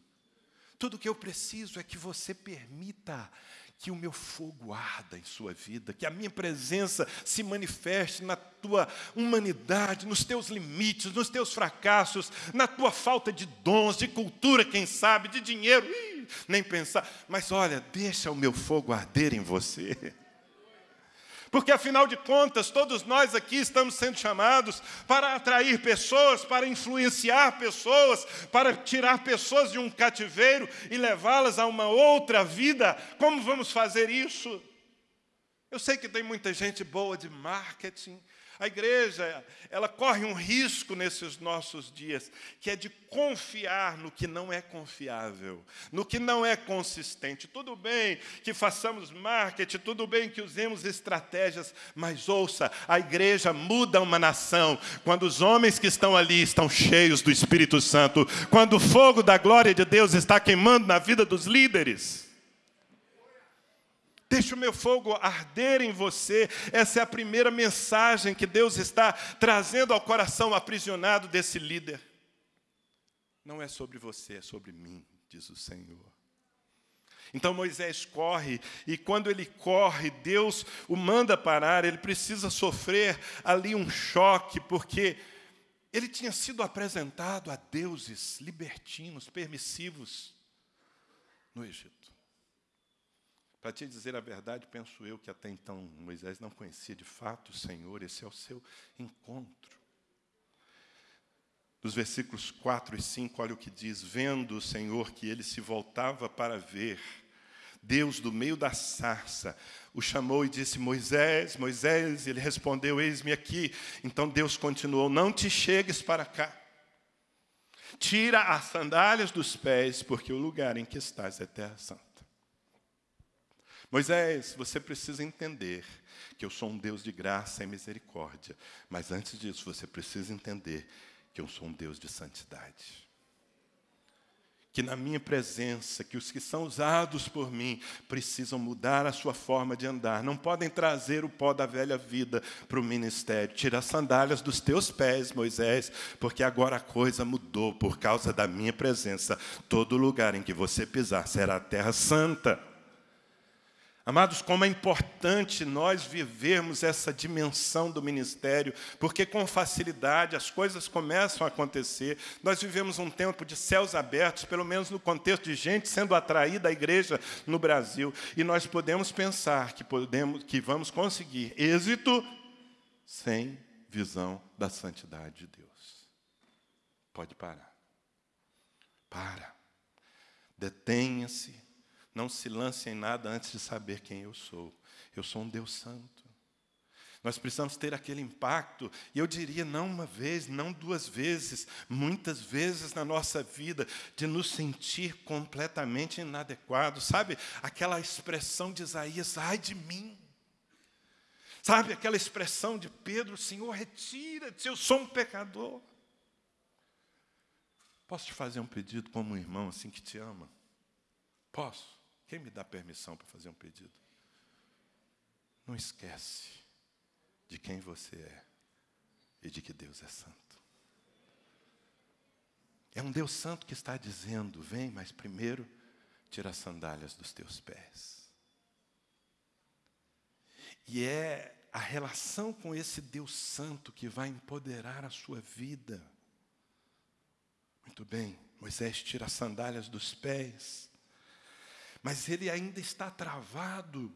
Tudo o que eu preciso é que você permita que o meu fogo arda em sua vida, que a minha presença se manifeste na tua humanidade, nos teus limites, nos teus fracassos, na tua falta de dons, de cultura, quem sabe, de dinheiro, Ih, nem pensar. Mas olha, deixa o meu fogo arder em você. Porque, afinal de contas, todos nós aqui estamos sendo chamados para atrair pessoas, para influenciar pessoas, para tirar pessoas de um cativeiro e levá-las a uma outra vida. Como vamos fazer isso? Eu sei que tem muita gente boa de marketing, a igreja, ela corre um risco nesses nossos dias, que é de confiar no que não é confiável, no que não é consistente. Tudo bem que façamos marketing, tudo bem que usemos estratégias, mas ouça, a igreja muda uma nação quando os homens que estão ali estão cheios do Espírito Santo, quando o fogo da glória de Deus está queimando na vida dos líderes. Deixe o meu fogo arder em você. Essa é a primeira mensagem que Deus está trazendo ao coração aprisionado desse líder. Não é sobre você, é sobre mim, diz o Senhor. Então Moisés corre, e quando ele corre, Deus o manda parar, ele precisa sofrer ali um choque, porque ele tinha sido apresentado a deuses libertinos, permissivos no Egito. Para te dizer a verdade, penso eu que até então Moisés não conhecia de fato o Senhor, esse é o seu encontro. Nos versículos 4 e 5, olha o que diz: Vendo o Senhor que ele se voltava para ver, Deus, do meio da sarça, o chamou e disse: Moisés, Moisés, ele respondeu: Eis-me aqui. Então Deus continuou: Não te chegues para cá. Tira as sandálias dos pés, porque o lugar em que estás é terra santa. Moisés, você precisa entender que eu sou um Deus de graça e misericórdia, mas antes disso você precisa entender que eu sou um Deus de santidade. Que na minha presença, que os que são usados por mim precisam mudar a sua forma de andar, não podem trazer o pó da velha vida para o ministério. Tira as sandálias dos teus pés, Moisés, porque agora a coisa mudou por causa da minha presença. Todo lugar em que você pisar será a terra santa. Amados, como é importante nós vivermos essa dimensão do ministério, porque com facilidade as coisas começam a acontecer. Nós vivemos um tempo de céus abertos, pelo menos no contexto de gente sendo atraída à igreja no Brasil, e nós podemos pensar que podemos que vamos conseguir êxito sem visão da santidade de Deus. Pode parar. Para. Detenha-se não se lance em nada antes de saber quem eu sou. Eu sou um Deus santo. Nós precisamos ter aquele impacto, e eu diria não uma vez, não duas vezes, muitas vezes na nossa vida, de nos sentir completamente inadequados. Sabe aquela expressão de Isaías, ai de mim. Sabe aquela expressão de Pedro, Senhor, retira-te, eu sou um pecador. Posso te fazer um pedido como um irmão assim que te ama? Posso? Quem me dá permissão para fazer um pedido? Não esquece de quem você é e de que Deus é santo. É um Deus santo que está dizendo: vem, mas primeiro tira as sandálias dos teus pés. E é a relação com esse Deus santo que vai empoderar a sua vida. Muito bem, Moisés tira as sandálias dos pés mas ele ainda está travado.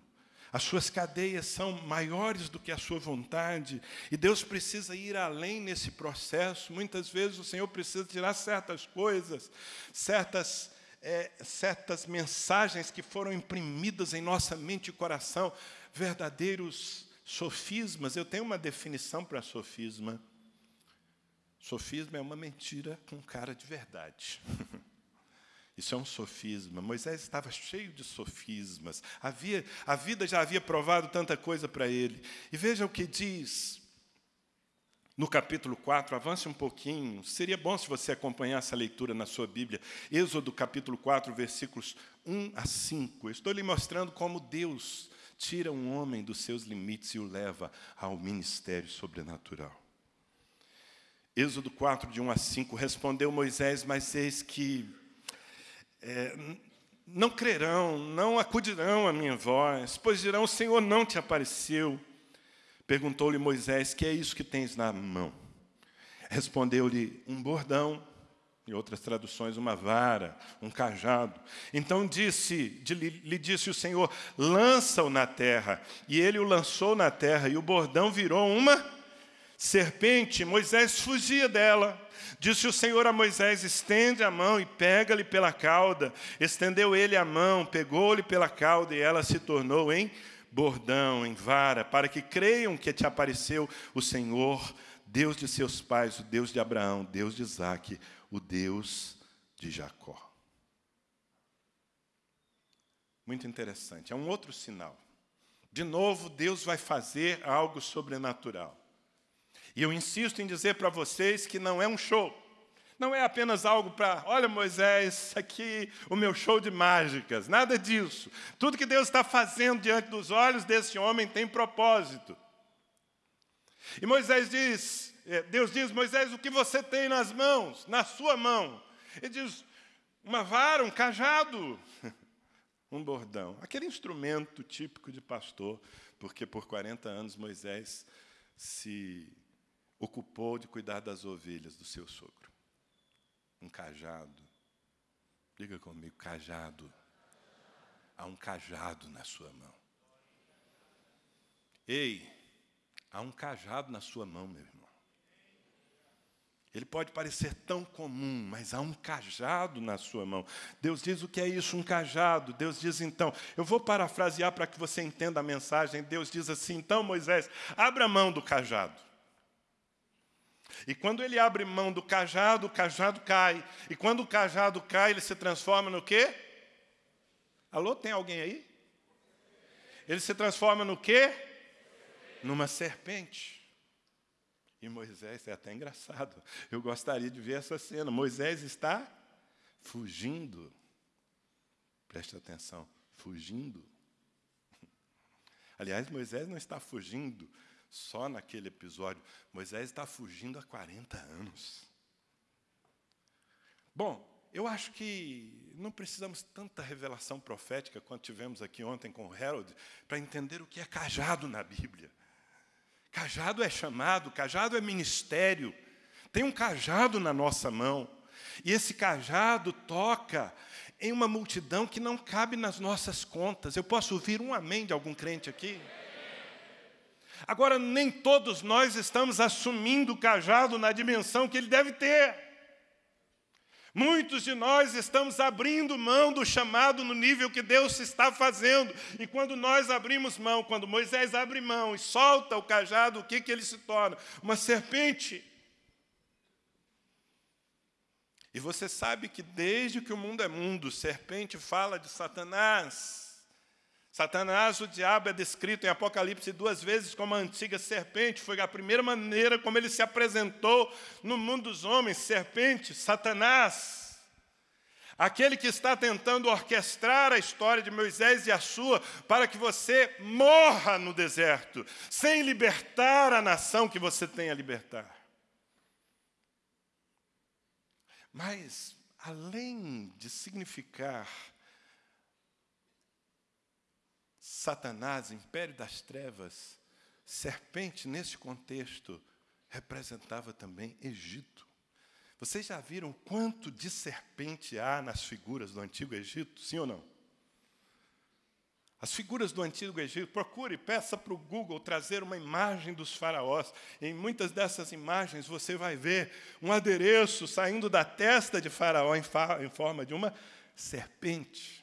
As suas cadeias são maiores do que a sua vontade, e Deus precisa ir além nesse processo. Muitas vezes o Senhor precisa tirar certas coisas, certas, é, certas mensagens que foram imprimidas em nossa mente e coração, verdadeiros sofismas. Eu tenho uma definição para sofisma. Sofisma é uma mentira com cara de verdade. Isso é um sofisma. Moisés estava cheio de sofismas. Havia, a vida já havia provado tanta coisa para ele. E veja o que diz no capítulo 4, avance um pouquinho. Seria bom se você acompanhasse a leitura na sua Bíblia. Êxodo capítulo 4, versículos 1 a 5. Eu estou lhe mostrando como Deus tira um homem dos seus limites e o leva ao ministério sobrenatural. Êxodo 4, de 1 a 5, respondeu Moisés, mas eis que é, não crerão, não acudirão à minha voz, pois dirão, o Senhor não te apareceu. Perguntou-lhe Moisés, que é isso que tens na mão? Respondeu-lhe, um bordão, em outras traduções, uma vara, um cajado. Então disse, lhe disse o Senhor, lança-o na terra. E ele o lançou na terra, e o bordão virou uma serpente. Moisés fugia dela. Disse o Senhor a Moisés: estende a mão e pega-lhe pela cauda. Estendeu ele a mão, pegou-lhe pela cauda, e ela se tornou em bordão, em vara, para que creiam que te apareceu o Senhor, Deus de seus pais, o Deus de Abraão, Deus de Isaque, o Deus de Jacó. Muito interessante. É um outro sinal. De novo, Deus vai fazer algo sobrenatural. E eu insisto em dizer para vocês que não é um show. Não é apenas algo para, olha Moisés, aqui o meu show de mágicas. Nada disso. Tudo que Deus está fazendo diante dos olhos desse homem tem propósito. E Moisés diz, é, Deus diz, Moisés, o que você tem nas mãos, na sua mão? Ele diz, uma vara, um cajado, um bordão. Aquele instrumento típico de pastor, porque por 40 anos Moisés se ocupou de cuidar das ovelhas do seu sogro. Um cajado. Diga comigo, cajado. Há um cajado na sua mão. Ei, há um cajado na sua mão, meu irmão. Ele pode parecer tão comum, mas há um cajado na sua mão. Deus diz o que é isso, um cajado. Deus diz então, eu vou parafrasear para que você entenda a mensagem. Deus diz assim: então, Moisés, abra a mão do cajado. E quando ele abre mão do cajado, o cajado cai. E quando o cajado cai, ele se transforma no quê? Alô, tem alguém aí? Ele se transforma no quê? Numa serpente. E Moisés, é até engraçado. Eu gostaria de ver essa cena. Moisés está fugindo. Preste atenção, fugindo. Aliás, Moisés não está fugindo só naquele episódio. Moisés está fugindo há 40 anos. Bom, eu acho que não precisamos tanta revelação profética quanto tivemos aqui ontem com o Harold para entender o que é cajado na Bíblia. Cajado é chamado, cajado é ministério. Tem um cajado na nossa mão. E esse cajado toca em uma multidão que não cabe nas nossas contas. Eu posso ouvir um amém de algum crente aqui? Agora, nem todos nós estamos assumindo o cajado na dimensão que ele deve ter. Muitos de nós estamos abrindo mão do chamado no nível que Deus está fazendo. E quando nós abrimos mão, quando Moisés abre mão e solta o cajado, o que, que ele se torna? Uma serpente. E você sabe que desde que o mundo é mundo, serpente fala de Satanás. Satanás, o diabo, é descrito em Apocalipse duas vezes como a antiga serpente. Foi a primeira maneira como ele se apresentou no mundo dos homens. Serpente, Satanás. Aquele que está tentando orquestrar a história de Moisés e a sua para que você morra no deserto, sem libertar a nação que você tem a libertar. Mas, além de significar Satanás, império das trevas, serpente, nesse contexto, representava também Egito. Vocês já viram quanto de serpente há nas figuras do Antigo Egito? Sim ou não? As figuras do Antigo Egito, procure, peça para o Google trazer uma imagem dos faraós. Em muitas dessas imagens você vai ver um adereço saindo da testa de faraó em, em forma de uma serpente.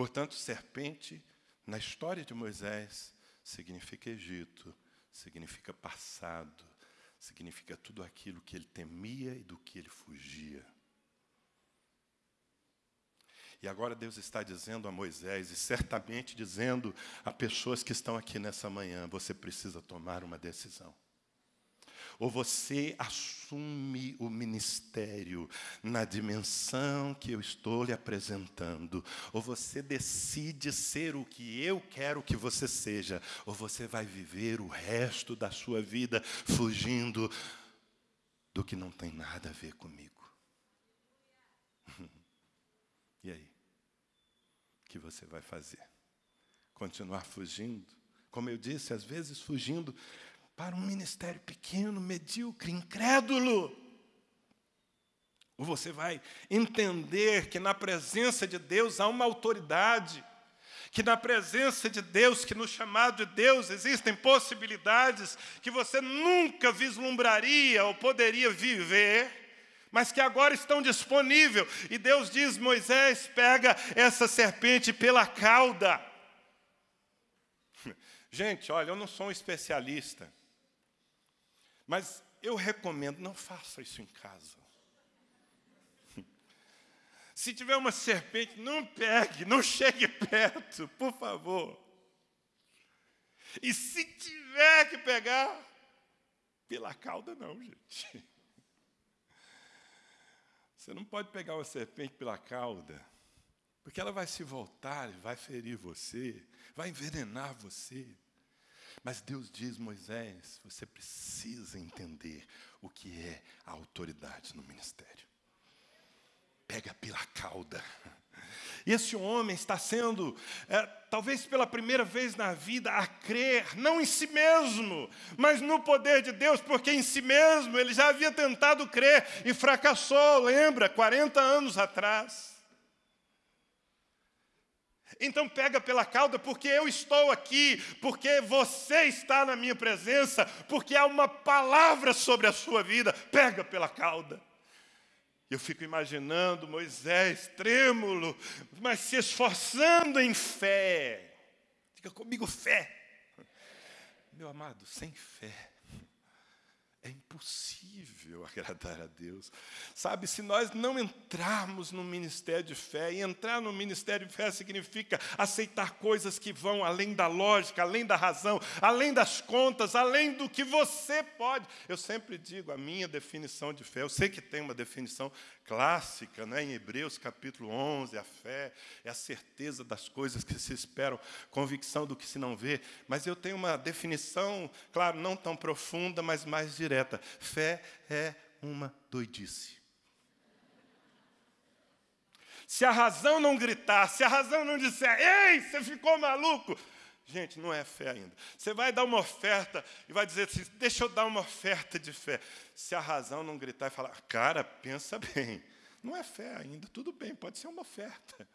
Portanto, serpente, na história de Moisés, significa Egito, significa passado, significa tudo aquilo que ele temia e do que ele fugia. E agora Deus está dizendo a Moisés, e certamente dizendo a pessoas que estão aqui nessa manhã: você precisa tomar uma decisão. Ou você assume o ministério na dimensão que eu estou lhe apresentando, ou você decide ser o que eu quero que você seja, ou você vai viver o resto da sua vida fugindo do que não tem nada a ver comigo. E aí? O que você vai fazer? Continuar fugindo? Como eu disse, às vezes fugindo para um ministério pequeno, medíocre, incrédulo. Ou você vai entender que na presença de Deus há uma autoridade, que na presença de Deus, que no chamado de Deus existem possibilidades que você nunca vislumbraria ou poderia viver, mas que agora estão disponíveis. E Deus diz: Moisés, pega essa serpente pela cauda. Gente, olha, eu não sou um especialista. Mas eu recomendo, não faça isso em casa. Se tiver uma serpente, não pegue, não chegue perto, por favor. E se tiver que pegar, pela cauda não, gente. Você não pode pegar uma serpente pela cauda, porque ela vai se voltar, vai ferir você, vai envenenar você. Mas Deus diz, Moisés, você precisa entender o que é a autoridade no ministério. Pega pela cauda. Esse homem está sendo, é, talvez pela primeira vez na vida, a crer, não em si mesmo, mas no poder de Deus, porque em si mesmo ele já havia tentado crer e fracassou, lembra, 40 anos atrás. Então pega pela cauda, porque eu estou aqui, porque você está na minha presença, porque há uma palavra sobre a sua vida. Pega pela cauda. Eu fico imaginando Moisés trêmulo, mas se esforçando em fé. Diga comigo, fé. Meu amado, sem fé é impossível agradar a Deus. Sabe, se nós não entrarmos no ministério de fé, e entrar no ministério de fé significa aceitar coisas que vão além da lógica, além da razão, além das contas, além do que você pode. Eu sempre digo a minha definição de fé, eu sei que tem uma definição clássica, né, em Hebreus capítulo 11, a fé é a certeza das coisas que se esperam, convicção do que se não vê, mas eu tenho uma definição, claro, não tão profunda, mas mais direta. Fé é uma doidice. Se a razão não gritar, se a razão não disser, ei, você ficou maluco, Gente, não é fé ainda. Você vai dar uma oferta e vai dizer assim: deixa eu dar uma oferta de fé. Se a razão não gritar e falar, cara, pensa bem, não é fé ainda, tudo bem, pode ser uma oferta.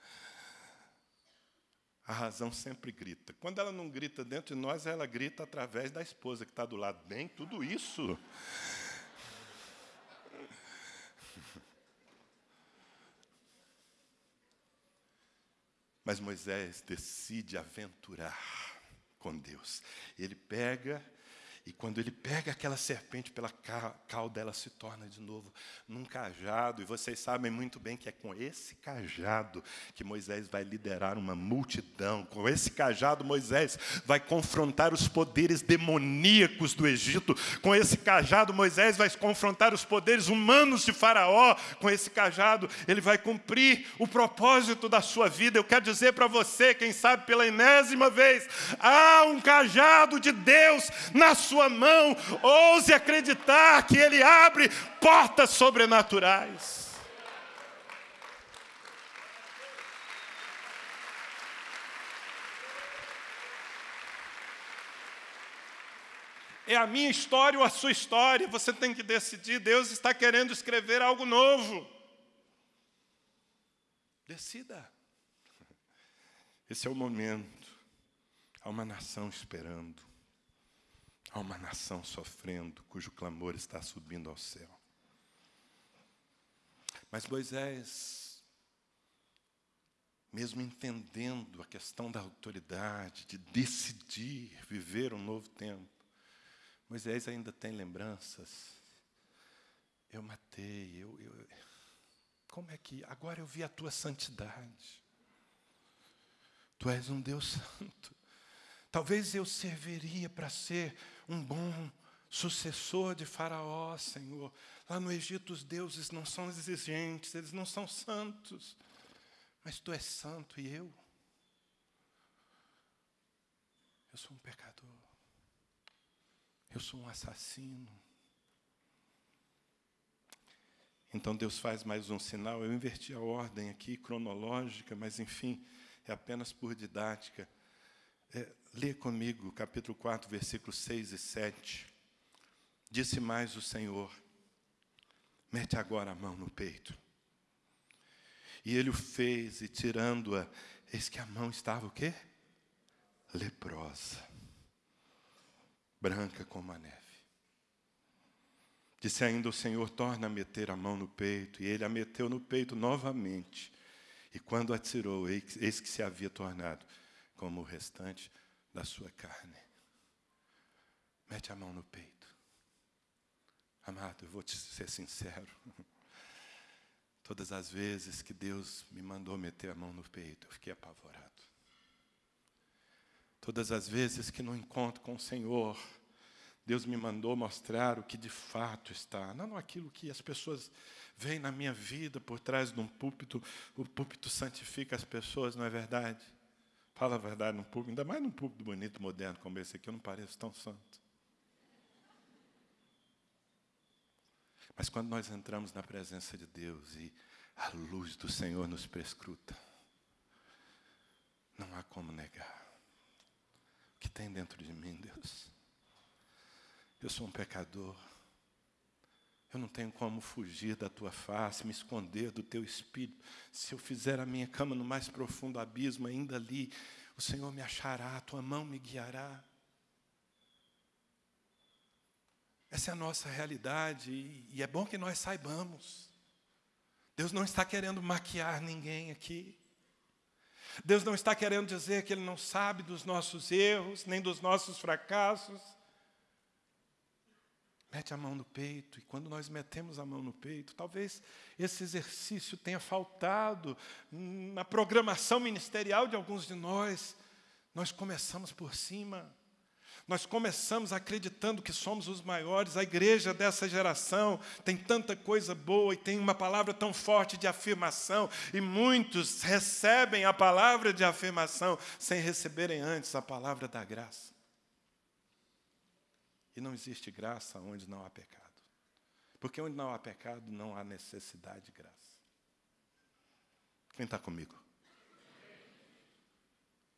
A razão sempre grita. Quando ela não grita dentro de nós, ela grita através da esposa que está do lado. Bem, tudo isso. Mas Moisés decide aventurar com Deus. Ele pega e quando ele pega aquela serpente pela cauda, ela se torna de novo num cajado. E vocês sabem muito bem que é com esse cajado que Moisés vai liderar uma multidão. Com esse cajado, Moisés vai confrontar os poderes demoníacos do Egito. Com esse cajado, Moisés vai confrontar os poderes humanos de Faraó. Com esse cajado, ele vai cumprir o propósito da sua vida. Eu quero dizer para você, quem sabe pela enésima vez, há um cajado de Deus na sua sua mão, ouse acreditar que Ele abre portas sobrenaturais. É a minha história ou a sua história, você tem que decidir. Deus está querendo escrever algo novo. Decida. Esse é o momento. Há uma nação esperando. Há uma nação sofrendo, cujo clamor está subindo ao céu. Mas Moisés, mesmo entendendo a questão da autoridade, de decidir viver um novo tempo, Moisés ainda tem lembranças. Eu matei, eu, eu, como é que. Agora eu vi a tua santidade. Tu és um Deus santo. Talvez eu serviria para ser um bom sucessor de Faraó, Senhor. Lá no Egito, os deuses não são exigentes, eles não são santos. Mas tu és santo e eu? Eu sou um pecador. Eu sou um assassino. Então Deus faz mais um sinal. Eu inverti a ordem aqui, cronológica, mas enfim, é apenas por didática. É, lê comigo, capítulo 4, versículos 6 e 7. Disse mais o Senhor: Mete agora a mão no peito. E ele o fez, e tirando-a, eis que a mão estava o quê? Leprosa, branca como a neve. Disse ainda o Senhor: torna a meter a mão no peito. E ele a meteu no peito novamente. E quando a tirou, eis que se havia tornado como o restante da sua carne. Mete a mão no peito. Amado, eu vou te ser sincero. Todas as vezes que Deus me mandou meter a mão no peito, eu fiquei apavorado. Todas as vezes que no encontro com o Senhor, Deus me mandou mostrar o que de fato está, não aquilo que as pessoas veem na minha vida por trás de um púlpito, o púlpito santifica as pessoas, não é verdade? Fala a verdade num púlpito, ainda mais num púlpito bonito, moderno como esse aqui, eu não pareço tão santo. Mas quando nós entramos na presença de Deus e a luz do Senhor nos prescruta, não há como negar. O que tem dentro de mim, Deus? Eu sou um pecador. Eu não tenho como fugir da tua face, me esconder do teu espírito. Se eu fizer a minha cama no mais profundo abismo, ainda ali, o Senhor me achará, a tua mão me guiará. Essa é a nossa realidade e é bom que nós saibamos. Deus não está querendo maquiar ninguém aqui. Deus não está querendo dizer que Ele não sabe dos nossos erros, nem dos nossos fracassos. Mete a mão no peito, e quando nós metemos a mão no peito, talvez esse exercício tenha faltado na programação ministerial de alguns de nós. Nós começamos por cima. Nós começamos acreditando que somos os maiores, a igreja dessa geração tem tanta coisa boa e tem uma palavra tão forte de afirmação, e muitos recebem a palavra de afirmação sem receberem antes a palavra da graça. E não existe graça onde não há pecado. Porque onde não há pecado, não há necessidade de graça. Quem está comigo?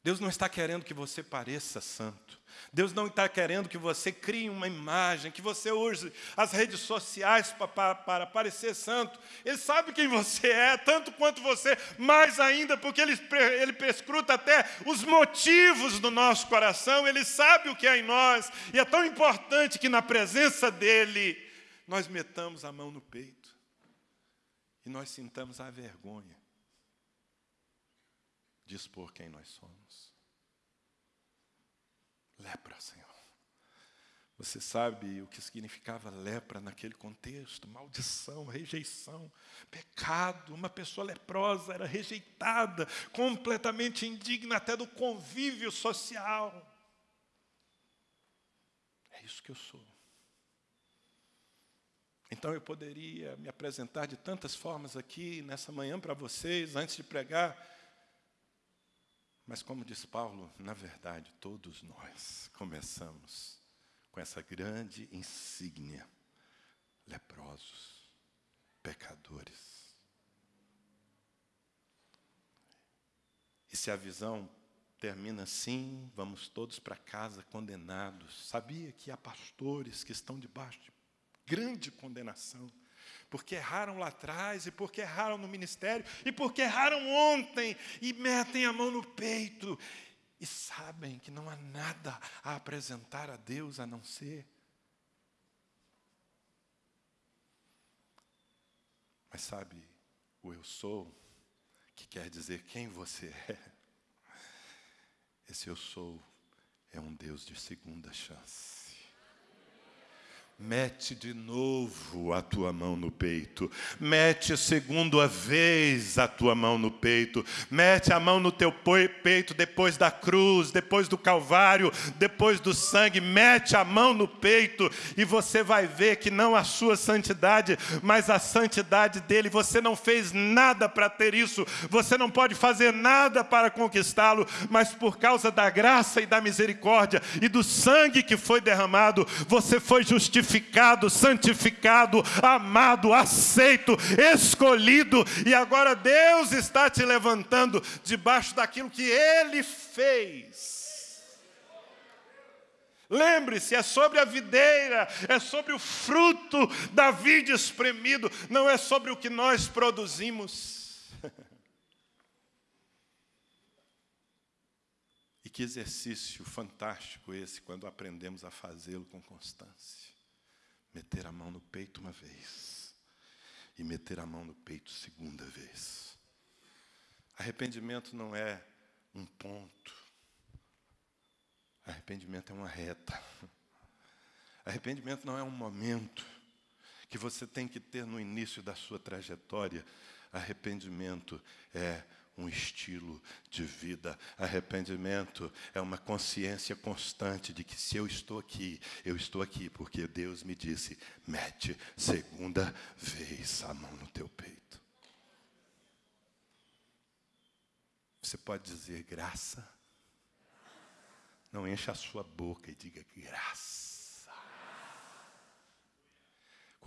Deus não está querendo que você pareça santo. Deus não está querendo que você crie uma imagem, que você use as redes sociais para, para, parecer santo. Ele sabe quem você é, tanto quanto você, mais ainda, porque ele, ele prescruta até os motivos do nosso coração, ele sabe o que é em nós, e é tão importante que na presença dEle nós metamos a mão no peito e nós sintamos a vergonha de expor quem nós somos. Lepra, Senhor. Você sabe o que significava lepra naquele contexto? Maldição, rejeição, pecado. Uma pessoa leprosa era rejeitada, completamente indigna até do convívio social. É isso que eu sou. Então eu poderia me apresentar de tantas formas aqui nessa manhã para vocês, antes de pregar mas, como diz Paulo, na verdade, todos nós começamos com essa grande insígnia: leprosos, pecadores. E se a visão termina assim, vamos todos para casa condenados. Sabia que há pastores que estão debaixo de grande condenação porque erraram lá atrás, e porque erraram no ministério, e porque erraram ontem, e metem a mão no peito, e sabem que não há nada a apresentar a Deus a não ser. Mas sabe, o eu sou, que quer dizer quem você é, esse eu sou é um Deus de segunda chance. Mete de novo a tua mão no peito. Mete segunda vez a tua mão no peito. Mete a mão no teu peito depois da cruz, depois do Calvário, depois do sangue. Mete a mão no peito e você vai ver que não a sua santidade, mas a santidade dele. Você não fez nada para ter isso. Você não pode fazer nada para conquistá-lo, mas por causa da graça e da misericórdia e do sangue que foi derramado, você foi justificado justificado, santificado, amado, aceito, escolhido, e agora Deus está te levantando debaixo daquilo que Ele fez. Lembre-se, é sobre a videira, é sobre o fruto da vide espremido, não é sobre o que nós produzimos. e que exercício fantástico esse quando aprendemos a fazê-lo com constância meter a mão no peito uma vez e meter a mão no peito segunda vez. Arrependimento não é um ponto. Arrependimento é uma reta. Arrependimento não é um momento que você tem que ter no início da sua trajetória. Arrependimento é um estilo de vida. Arrependimento é uma consciência constante de que se eu estou aqui, eu estou aqui porque Deus me disse: mete segunda vez a mão no teu peito. Você pode dizer graça? Não encha a sua boca e diga graça.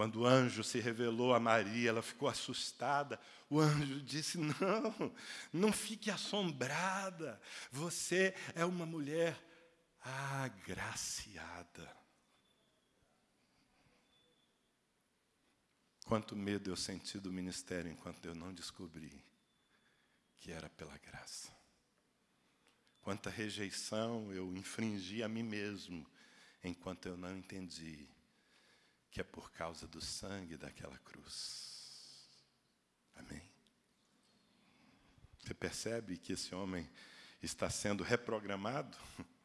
Quando o anjo se revelou a Maria, ela ficou assustada. O anjo disse: Não, não fique assombrada. Você é uma mulher agraciada. Quanto medo eu senti do ministério enquanto eu não descobri que era pela graça. Quanta rejeição eu infringi a mim mesmo enquanto eu não entendi que é por causa do sangue daquela cruz. Amém? Você percebe que esse homem está sendo reprogramado?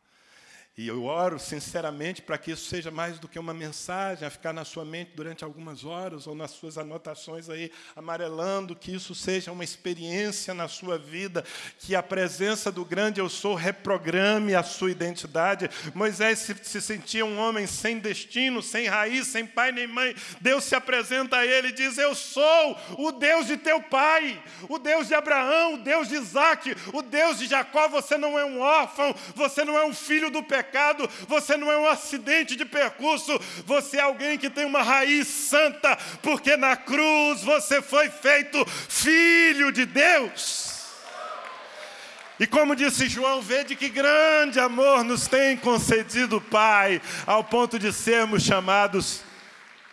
E eu oro sinceramente para que isso seja mais do que uma mensagem a ficar na sua mente durante algumas horas ou nas suas anotações aí amarelando, que isso seja uma experiência na sua vida, que a presença do grande eu sou reprograme a sua identidade. Moisés se, se sentia um homem sem destino, sem raiz, sem pai nem mãe. Deus se apresenta a ele e diz: Eu sou o Deus de teu pai, o Deus de Abraão, o Deus de Isaac, o Deus de Jacó. Você não é um órfão, você não é um filho do pecado pecado, você não é um acidente de percurso, você é alguém que tem uma raiz santa, porque na cruz você foi feito filho de Deus. E como disse João, vede que grande amor nos tem concedido o Pai, ao ponto de sermos chamados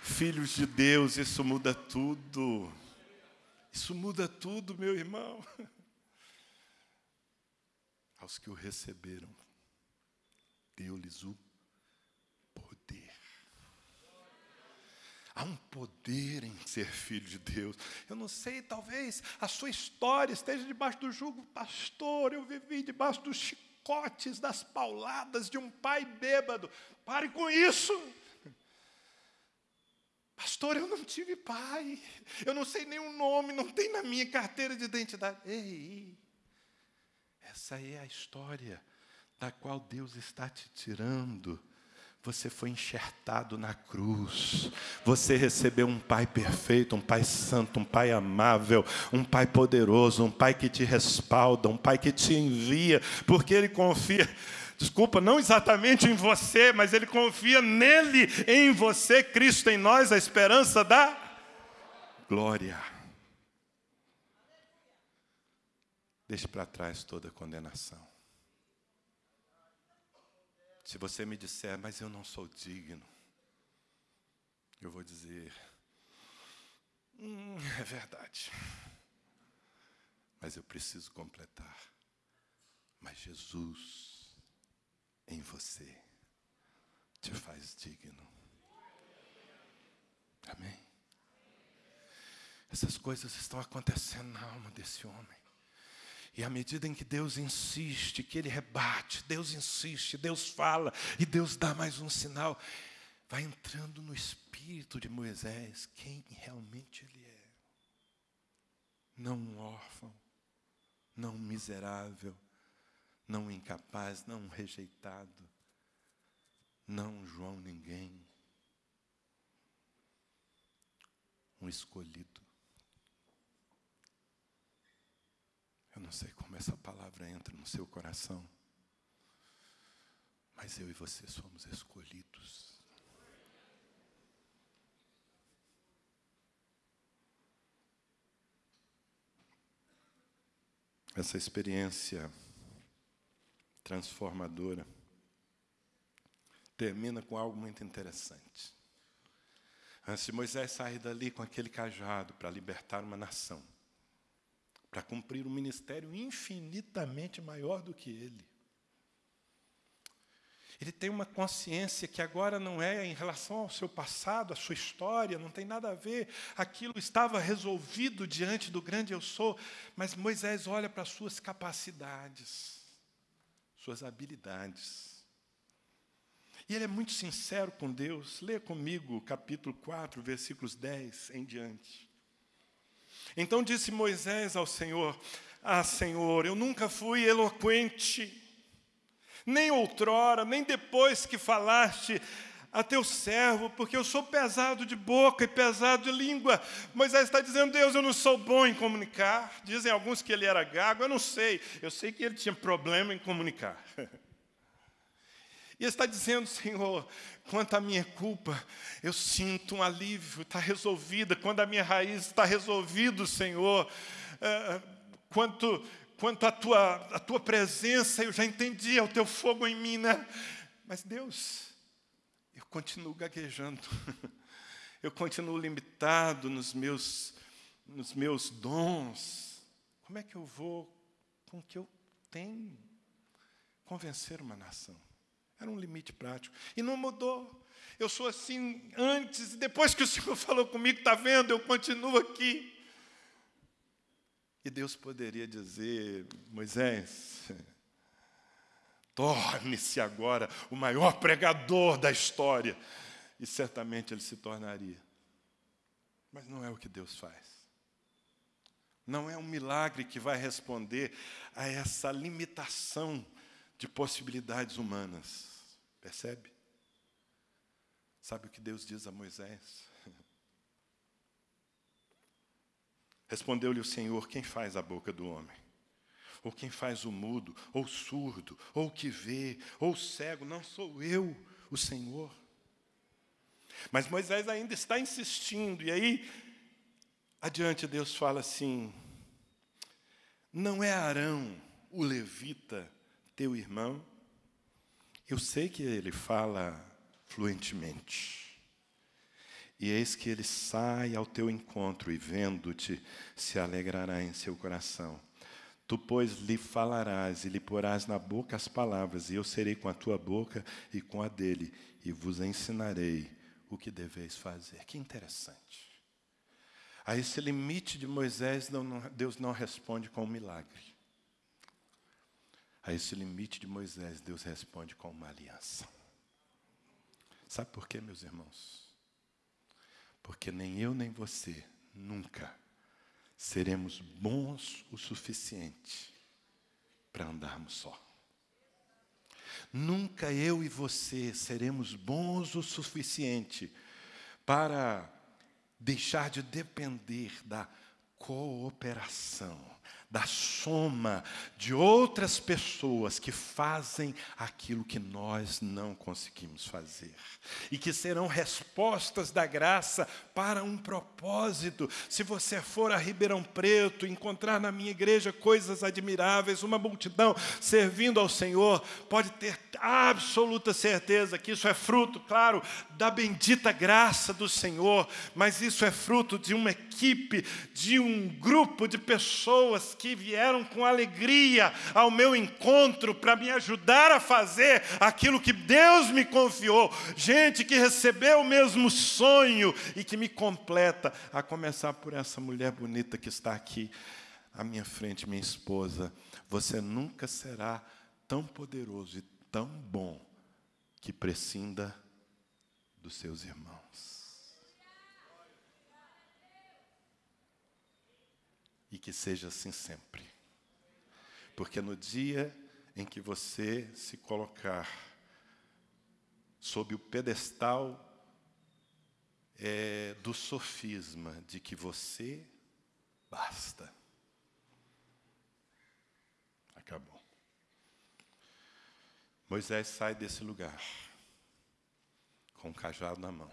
filhos de Deus. Isso muda tudo. Isso muda tudo, meu irmão. Aos que o receberam deu-lhes o poder. Há um poder em ser filho de Deus. Eu não sei, talvez a sua história esteja debaixo do jugo, pastor. Eu vivi debaixo dos chicotes, das pauladas de um pai bêbado. Pare com isso. Pastor, eu não tive pai. Eu não sei nenhum nome, não tem na minha carteira de identidade. Ei, essa é a história da qual Deus está te tirando. Você foi enxertado na cruz. Você recebeu um Pai perfeito, um Pai santo, um Pai amável, um Pai poderoso, um Pai que te respalda, um Pai que te envia, porque Ele confia. Desculpa, não exatamente em você, mas Ele confia nele, em você, Cristo em nós, a esperança da glória. Deixe para trás toda condenação. Se você me disser, mas eu não sou digno, eu vou dizer, hum, é verdade. Mas eu preciso completar. Mas Jesus em você te faz digno. Amém? Essas coisas estão acontecendo na alma desse homem. E à medida em que Deus insiste, que Ele rebate, Deus insiste, Deus fala, e Deus dá mais um sinal, vai entrando no espírito de Moisés quem realmente ele é. Não um órfão, não um miserável, não um incapaz, não um rejeitado, não um João ninguém, um escolhido. Eu não sei como essa palavra entra no seu coração, mas eu e você somos escolhidos. Essa experiência transformadora termina com algo muito interessante. Antes de Moisés sair dali com aquele cajado para libertar uma nação, para cumprir um ministério infinitamente maior do que ele. Ele tem uma consciência que agora não é em relação ao seu passado, à sua história, não tem nada a ver. Aquilo estava resolvido diante do grande eu sou, mas Moisés olha para as suas capacidades, suas habilidades. E ele é muito sincero com Deus. Leia comigo capítulo 4, versículos 10 em diante. Então disse Moisés ao Senhor: Ah, Senhor, eu nunca fui eloquente, nem outrora, nem depois que falaste a teu servo, porque eu sou pesado de boca e pesado de língua. Moisés está dizendo, Deus, eu não sou bom em comunicar. Dizem alguns que ele era gago, eu não sei. Eu sei que ele tinha problema em comunicar. E está dizendo, Senhor, quanto à minha culpa, eu sinto um alívio, está resolvida. Quando a minha raiz está resolvido, Senhor, é, quanto, quanto à tua, a tua presença, eu já entendi, é o teu fogo em mim, né? Mas Deus, eu continuo gaguejando, eu continuo limitado nos meus, nos meus dons. Como é que eu vou, com o que eu tenho, convencer uma nação? Era um limite prático. E não mudou. Eu sou assim antes e depois que o Senhor falou comigo, está vendo? Eu continuo aqui. E Deus poderia dizer, Moisés, torne-se agora o maior pregador da história. E certamente ele se tornaria. Mas não é o que Deus faz. Não é um milagre que vai responder a essa limitação de possibilidades humanas. Percebe? Sabe o que Deus diz a Moisés? Respondeu-lhe o Senhor: Quem faz a boca do homem? Ou quem faz o mudo, ou surdo, ou que vê, ou cego? Não sou eu, o Senhor. Mas Moisés ainda está insistindo, e aí, adiante, Deus fala assim: Não é Arão, o levita, teu irmão? Eu sei que ele fala fluentemente. E eis que ele sai ao teu encontro e, vendo-te, se alegrará em seu coração. Tu, pois, lhe falarás e lhe porás na boca as palavras, e eu serei com a tua boca e com a dele, e vos ensinarei o que deveis fazer. Que interessante. A esse limite de Moisés, Deus não responde com um milagre. A esse limite de Moisés, Deus responde com uma aliança. Sabe por quê, meus irmãos? Porque nem eu nem você nunca seremos bons o suficiente para andarmos só. Nunca eu e você seremos bons o suficiente para deixar de depender da cooperação da soma de outras pessoas que fazem aquilo que nós não conseguimos fazer. E que serão respostas da graça para um propósito. Se você for a Ribeirão Preto, encontrar na minha igreja coisas admiráveis, uma multidão servindo ao Senhor, pode ter absoluta certeza que isso é fruto, claro, da bendita graça do Senhor, mas isso é fruto de uma equipe, de um grupo de pessoas que vieram com alegria ao meu encontro para me ajudar a fazer aquilo que Deus me confiou. Gente que recebeu o mesmo sonho e que me completa, a começar por essa mulher bonita que está aqui à minha frente, minha esposa. Você nunca será tão poderoso e tão bom que prescinda dos seus irmãos. E que seja assim sempre. Porque no dia em que você se colocar sob o pedestal é, do sofisma de que você basta. Acabou. Moisés sai desse lugar com um cajado na mão,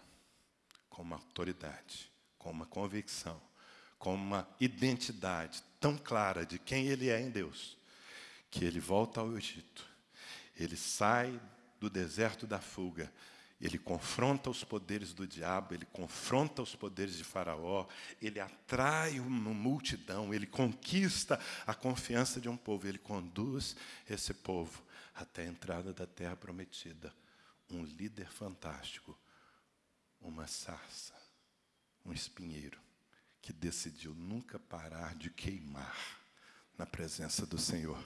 com uma autoridade, com uma convicção, com uma identidade tão clara de quem ele é em Deus, que ele volta ao Egito. Ele sai do deserto da fuga. Ele confronta os poderes do diabo, ele confronta os poderes de Faraó, ele atrai uma multidão, ele conquista a confiança de um povo, ele conduz esse povo até a entrada da terra prometida. Um líder fantástico, uma sarça, um espinheiro, que decidiu nunca parar de queimar na presença do Senhor.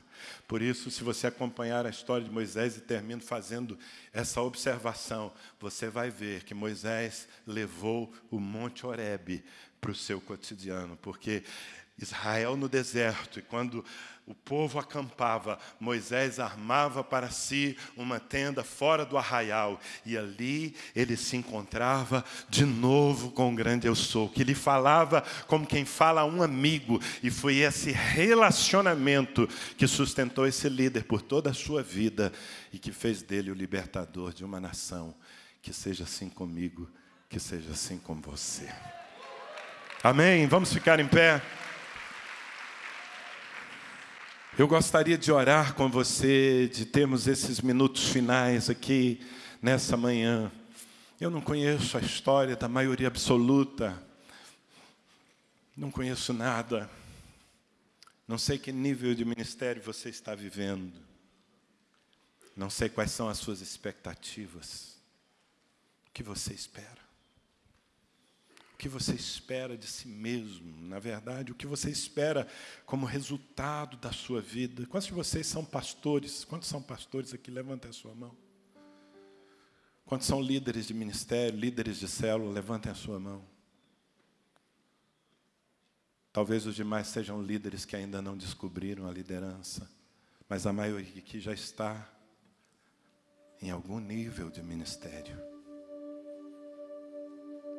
Por isso, se você acompanhar a história de Moisés e termino fazendo essa observação, você vai ver que Moisés levou o Monte Horebe para o seu cotidiano, porque Israel no deserto, e quando o povo acampava, Moisés armava para si uma tenda fora do arraial, e ali ele se encontrava de novo com o grande eu sou, que lhe falava como quem fala a um amigo, e foi esse relacionamento que sustentou esse líder por toda a sua vida e que fez dele o libertador de uma nação. Que seja assim comigo, que seja assim com você. Amém? Vamos ficar em pé. Eu gostaria de orar com você, de termos esses minutos finais aqui nessa manhã. Eu não conheço a história da maioria absoluta, não conheço nada, não sei que nível de ministério você está vivendo, não sei quais são as suas expectativas, o que você espera que você espera de si mesmo, na verdade, o que você espera como resultado da sua vida. Quantos de vocês são pastores? Quantos são pastores aqui? Levantem a sua mão. Quantos são líderes de ministério, líderes de célula? Levantem a sua mão. Talvez os demais sejam líderes que ainda não descobriram a liderança, mas a maioria aqui já está em algum nível de ministério.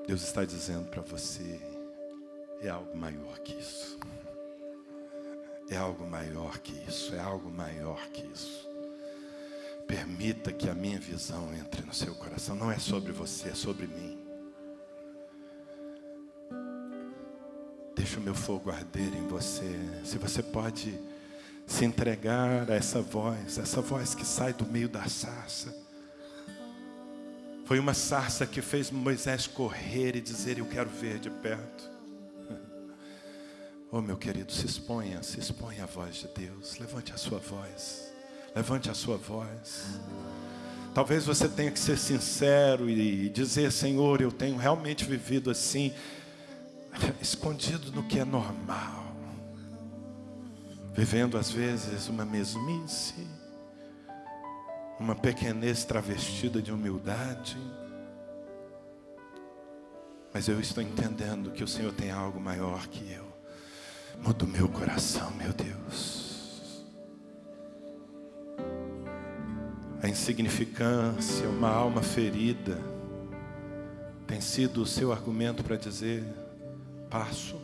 Deus está dizendo para você: é algo maior que isso. É algo maior que isso, é algo maior que isso. Permita que a minha visão entre no seu coração. Não é sobre você, é sobre mim. Deixa o meu fogo arder em você. Se você pode se entregar a essa voz, essa voz que sai do meio da sarça foi uma sarça que fez Moisés correr e dizer: Eu quero ver de perto. Oh, meu querido, se exponha, se exponha à voz de Deus. Levante a sua voz. Levante a sua voz. Talvez você tenha que ser sincero e dizer: Senhor, eu tenho realmente vivido assim, escondido no que é normal, vivendo às vezes uma mesmice uma pequenez travestida de humildade. Mas eu estou entendendo que o Senhor tem algo maior que eu. Muda o meu coração, meu Deus. A insignificância, uma alma ferida, tem sido o seu argumento para dizer: passo.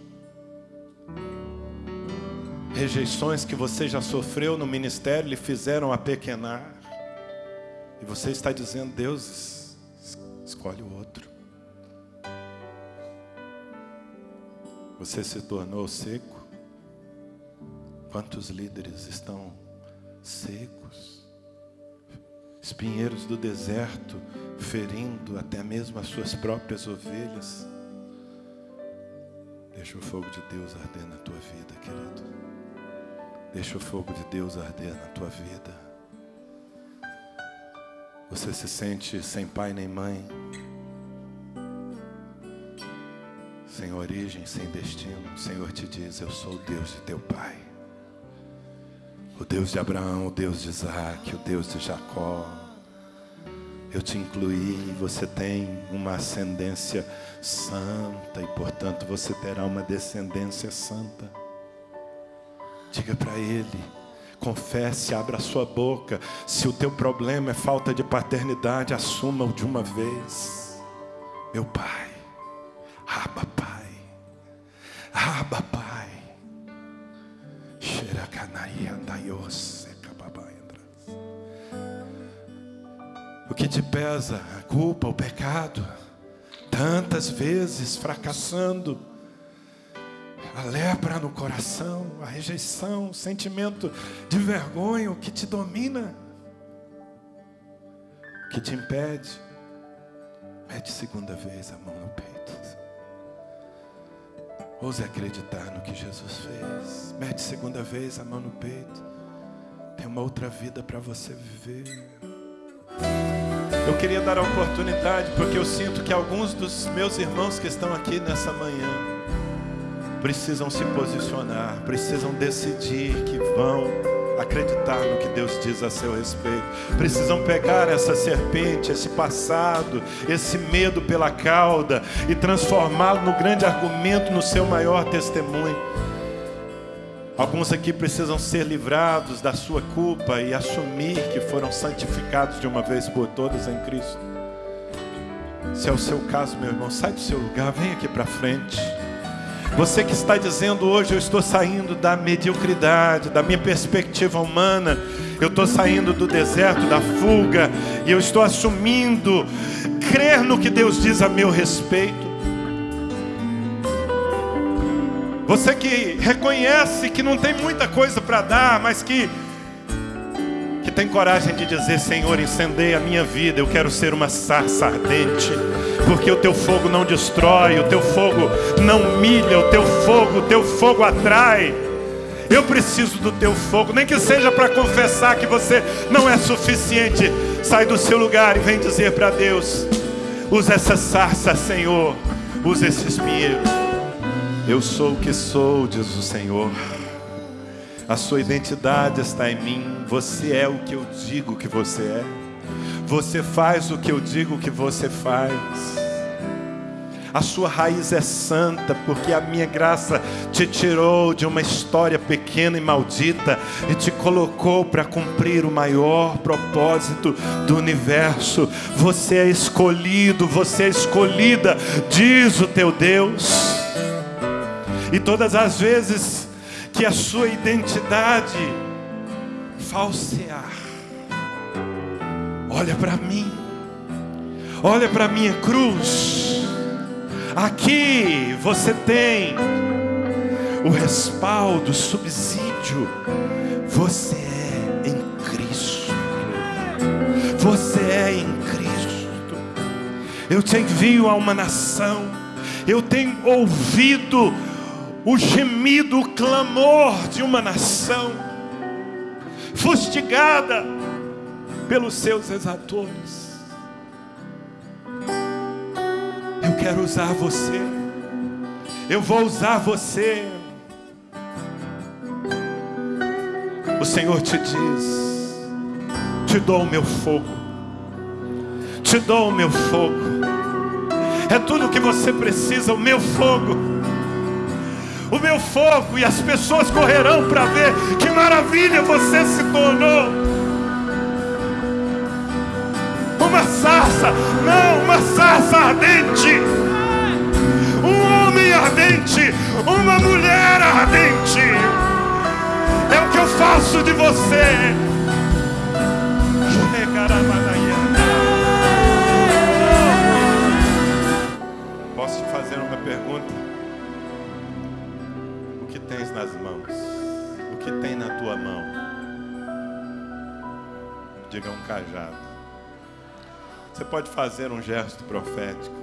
Rejeições que você já sofreu no ministério lhe fizeram apequenar. E você está dizendo, Deus, escolhe o outro. Você se tornou seco. Quantos líderes estão secos? Espinheiros do deserto, ferindo até mesmo as suas próprias ovelhas. Deixa o fogo de Deus arder na tua vida, querido. Deixa o fogo de Deus arder na tua vida. Você se sente sem pai nem mãe, sem origem, sem destino. O Senhor te diz: Eu sou o Deus de teu pai, o Deus de Abraão, o Deus de Isaac, o Deus de Jacó. Eu te incluí, você tem uma ascendência santa e, portanto, você terá uma descendência santa. Diga para ele, confesse, abra sua boca. Se o teu problema é falta de paternidade, assuma-o de uma vez. Meu pai, aba pai, aba pai. O que te pesa? A culpa, o pecado. Tantas vezes fracassando. A lepra no coração, a rejeição, o sentimento de vergonha, que te domina, que te impede. Mete segunda vez a mão no peito. Ouse acreditar no que Jesus fez. Mete segunda vez a mão no peito. Tem uma outra vida para você viver. Eu queria dar a oportunidade, porque eu sinto que alguns dos meus irmãos que estão aqui nessa manhã precisam se posicionar, precisam decidir que vão acreditar no que Deus diz a seu respeito. Precisam pegar essa serpente, esse passado, esse medo pela cauda e transformá-lo no grande argumento, no seu maior testemunho. Alguns aqui precisam ser livrados da sua culpa e assumir que foram santificados de uma vez por todas em Cristo. Se é o seu caso, meu irmão, sai do seu lugar, vem aqui para frente. Você que está dizendo hoje, eu estou saindo da mediocridade, da minha perspectiva humana, eu estou saindo do deserto, da fuga, e eu estou assumindo crer no que Deus diz a meu respeito. Você que reconhece que não tem muita coisa para dar, mas que que tem coragem de dizer, Senhor, incendeia a minha vida, eu quero ser uma sarça ardente porque o teu fogo não destrói, o teu fogo não humilha, o teu fogo, o teu fogo atrai. Eu preciso do teu fogo, nem que seja para confessar que você não é suficiente. Sai do seu lugar e vem dizer para Deus: usa essa sarça, Senhor, usa esse espinheiro. Eu sou o que sou, diz o Senhor. A sua identidade está em mim. Você é o que eu digo que você é. Você faz o que eu digo que você faz. A sua raiz é santa, porque a minha graça te tirou de uma história pequena e maldita e te colocou para cumprir o maior propósito do universo. Você é escolhido, você é escolhida, diz o teu Deus. E todas as vezes que a sua identidade falsear, Olha para mim. Olha para minha cruz. Aqui você tem o respaldo, o subsídio. Você é em Cristo. Você é em Cristo. Eu te envio a uma nação. Eu tenho ouvido o gemido, o clamor de uma nação fustigada pelos seus exatores. Eu quero usar você. Eu vou usar você. O Senhor te diz: Te dou o meu fogo. Te dou o meu fogo. É tudo o que você precisa, o meu fogo. O meu fogo, e as pessoas correrão para ver que maravilha você se tornou uma sarça, não, uma sarça ardente, um homem ardente, uma mulher ardente. É o que eu faço de você. Posso te fazer uma pergunta? O que tens nas mãos? O que tem na tua mão? Diga um cajado. Você pode fazer um gesto profético.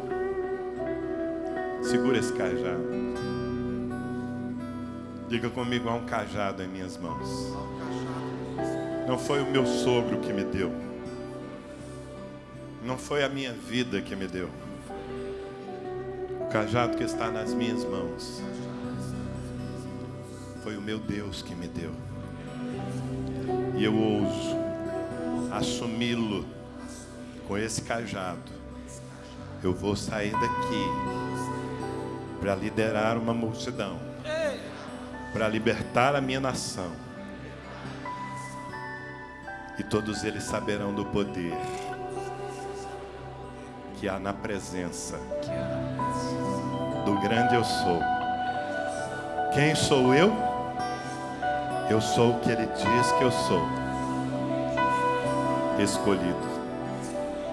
Segura esse cajado. Diga comigo: há um cajado em minhas mãos. Não foi o meu sogro que me deu. Não foi a minha vida que me deu. O cajado que está nas minhas mãos foi o meu Deus que me deu. E eu ouso assumi-lo com esse cajado, eu vou sair daqui para liderar uma multidão, para libertar a minha nação. E todos eles saberão do poder que há na presença do grande eu sou. Quem sou eu? Eu sou o que ele diz que eu sou. Escolhido.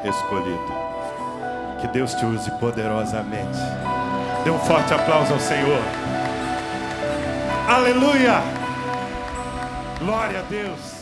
Escolhido. Que Deus te use poderosamente. Dê um forte aplauso ao Senhor. Aleluia! Glória a Deus.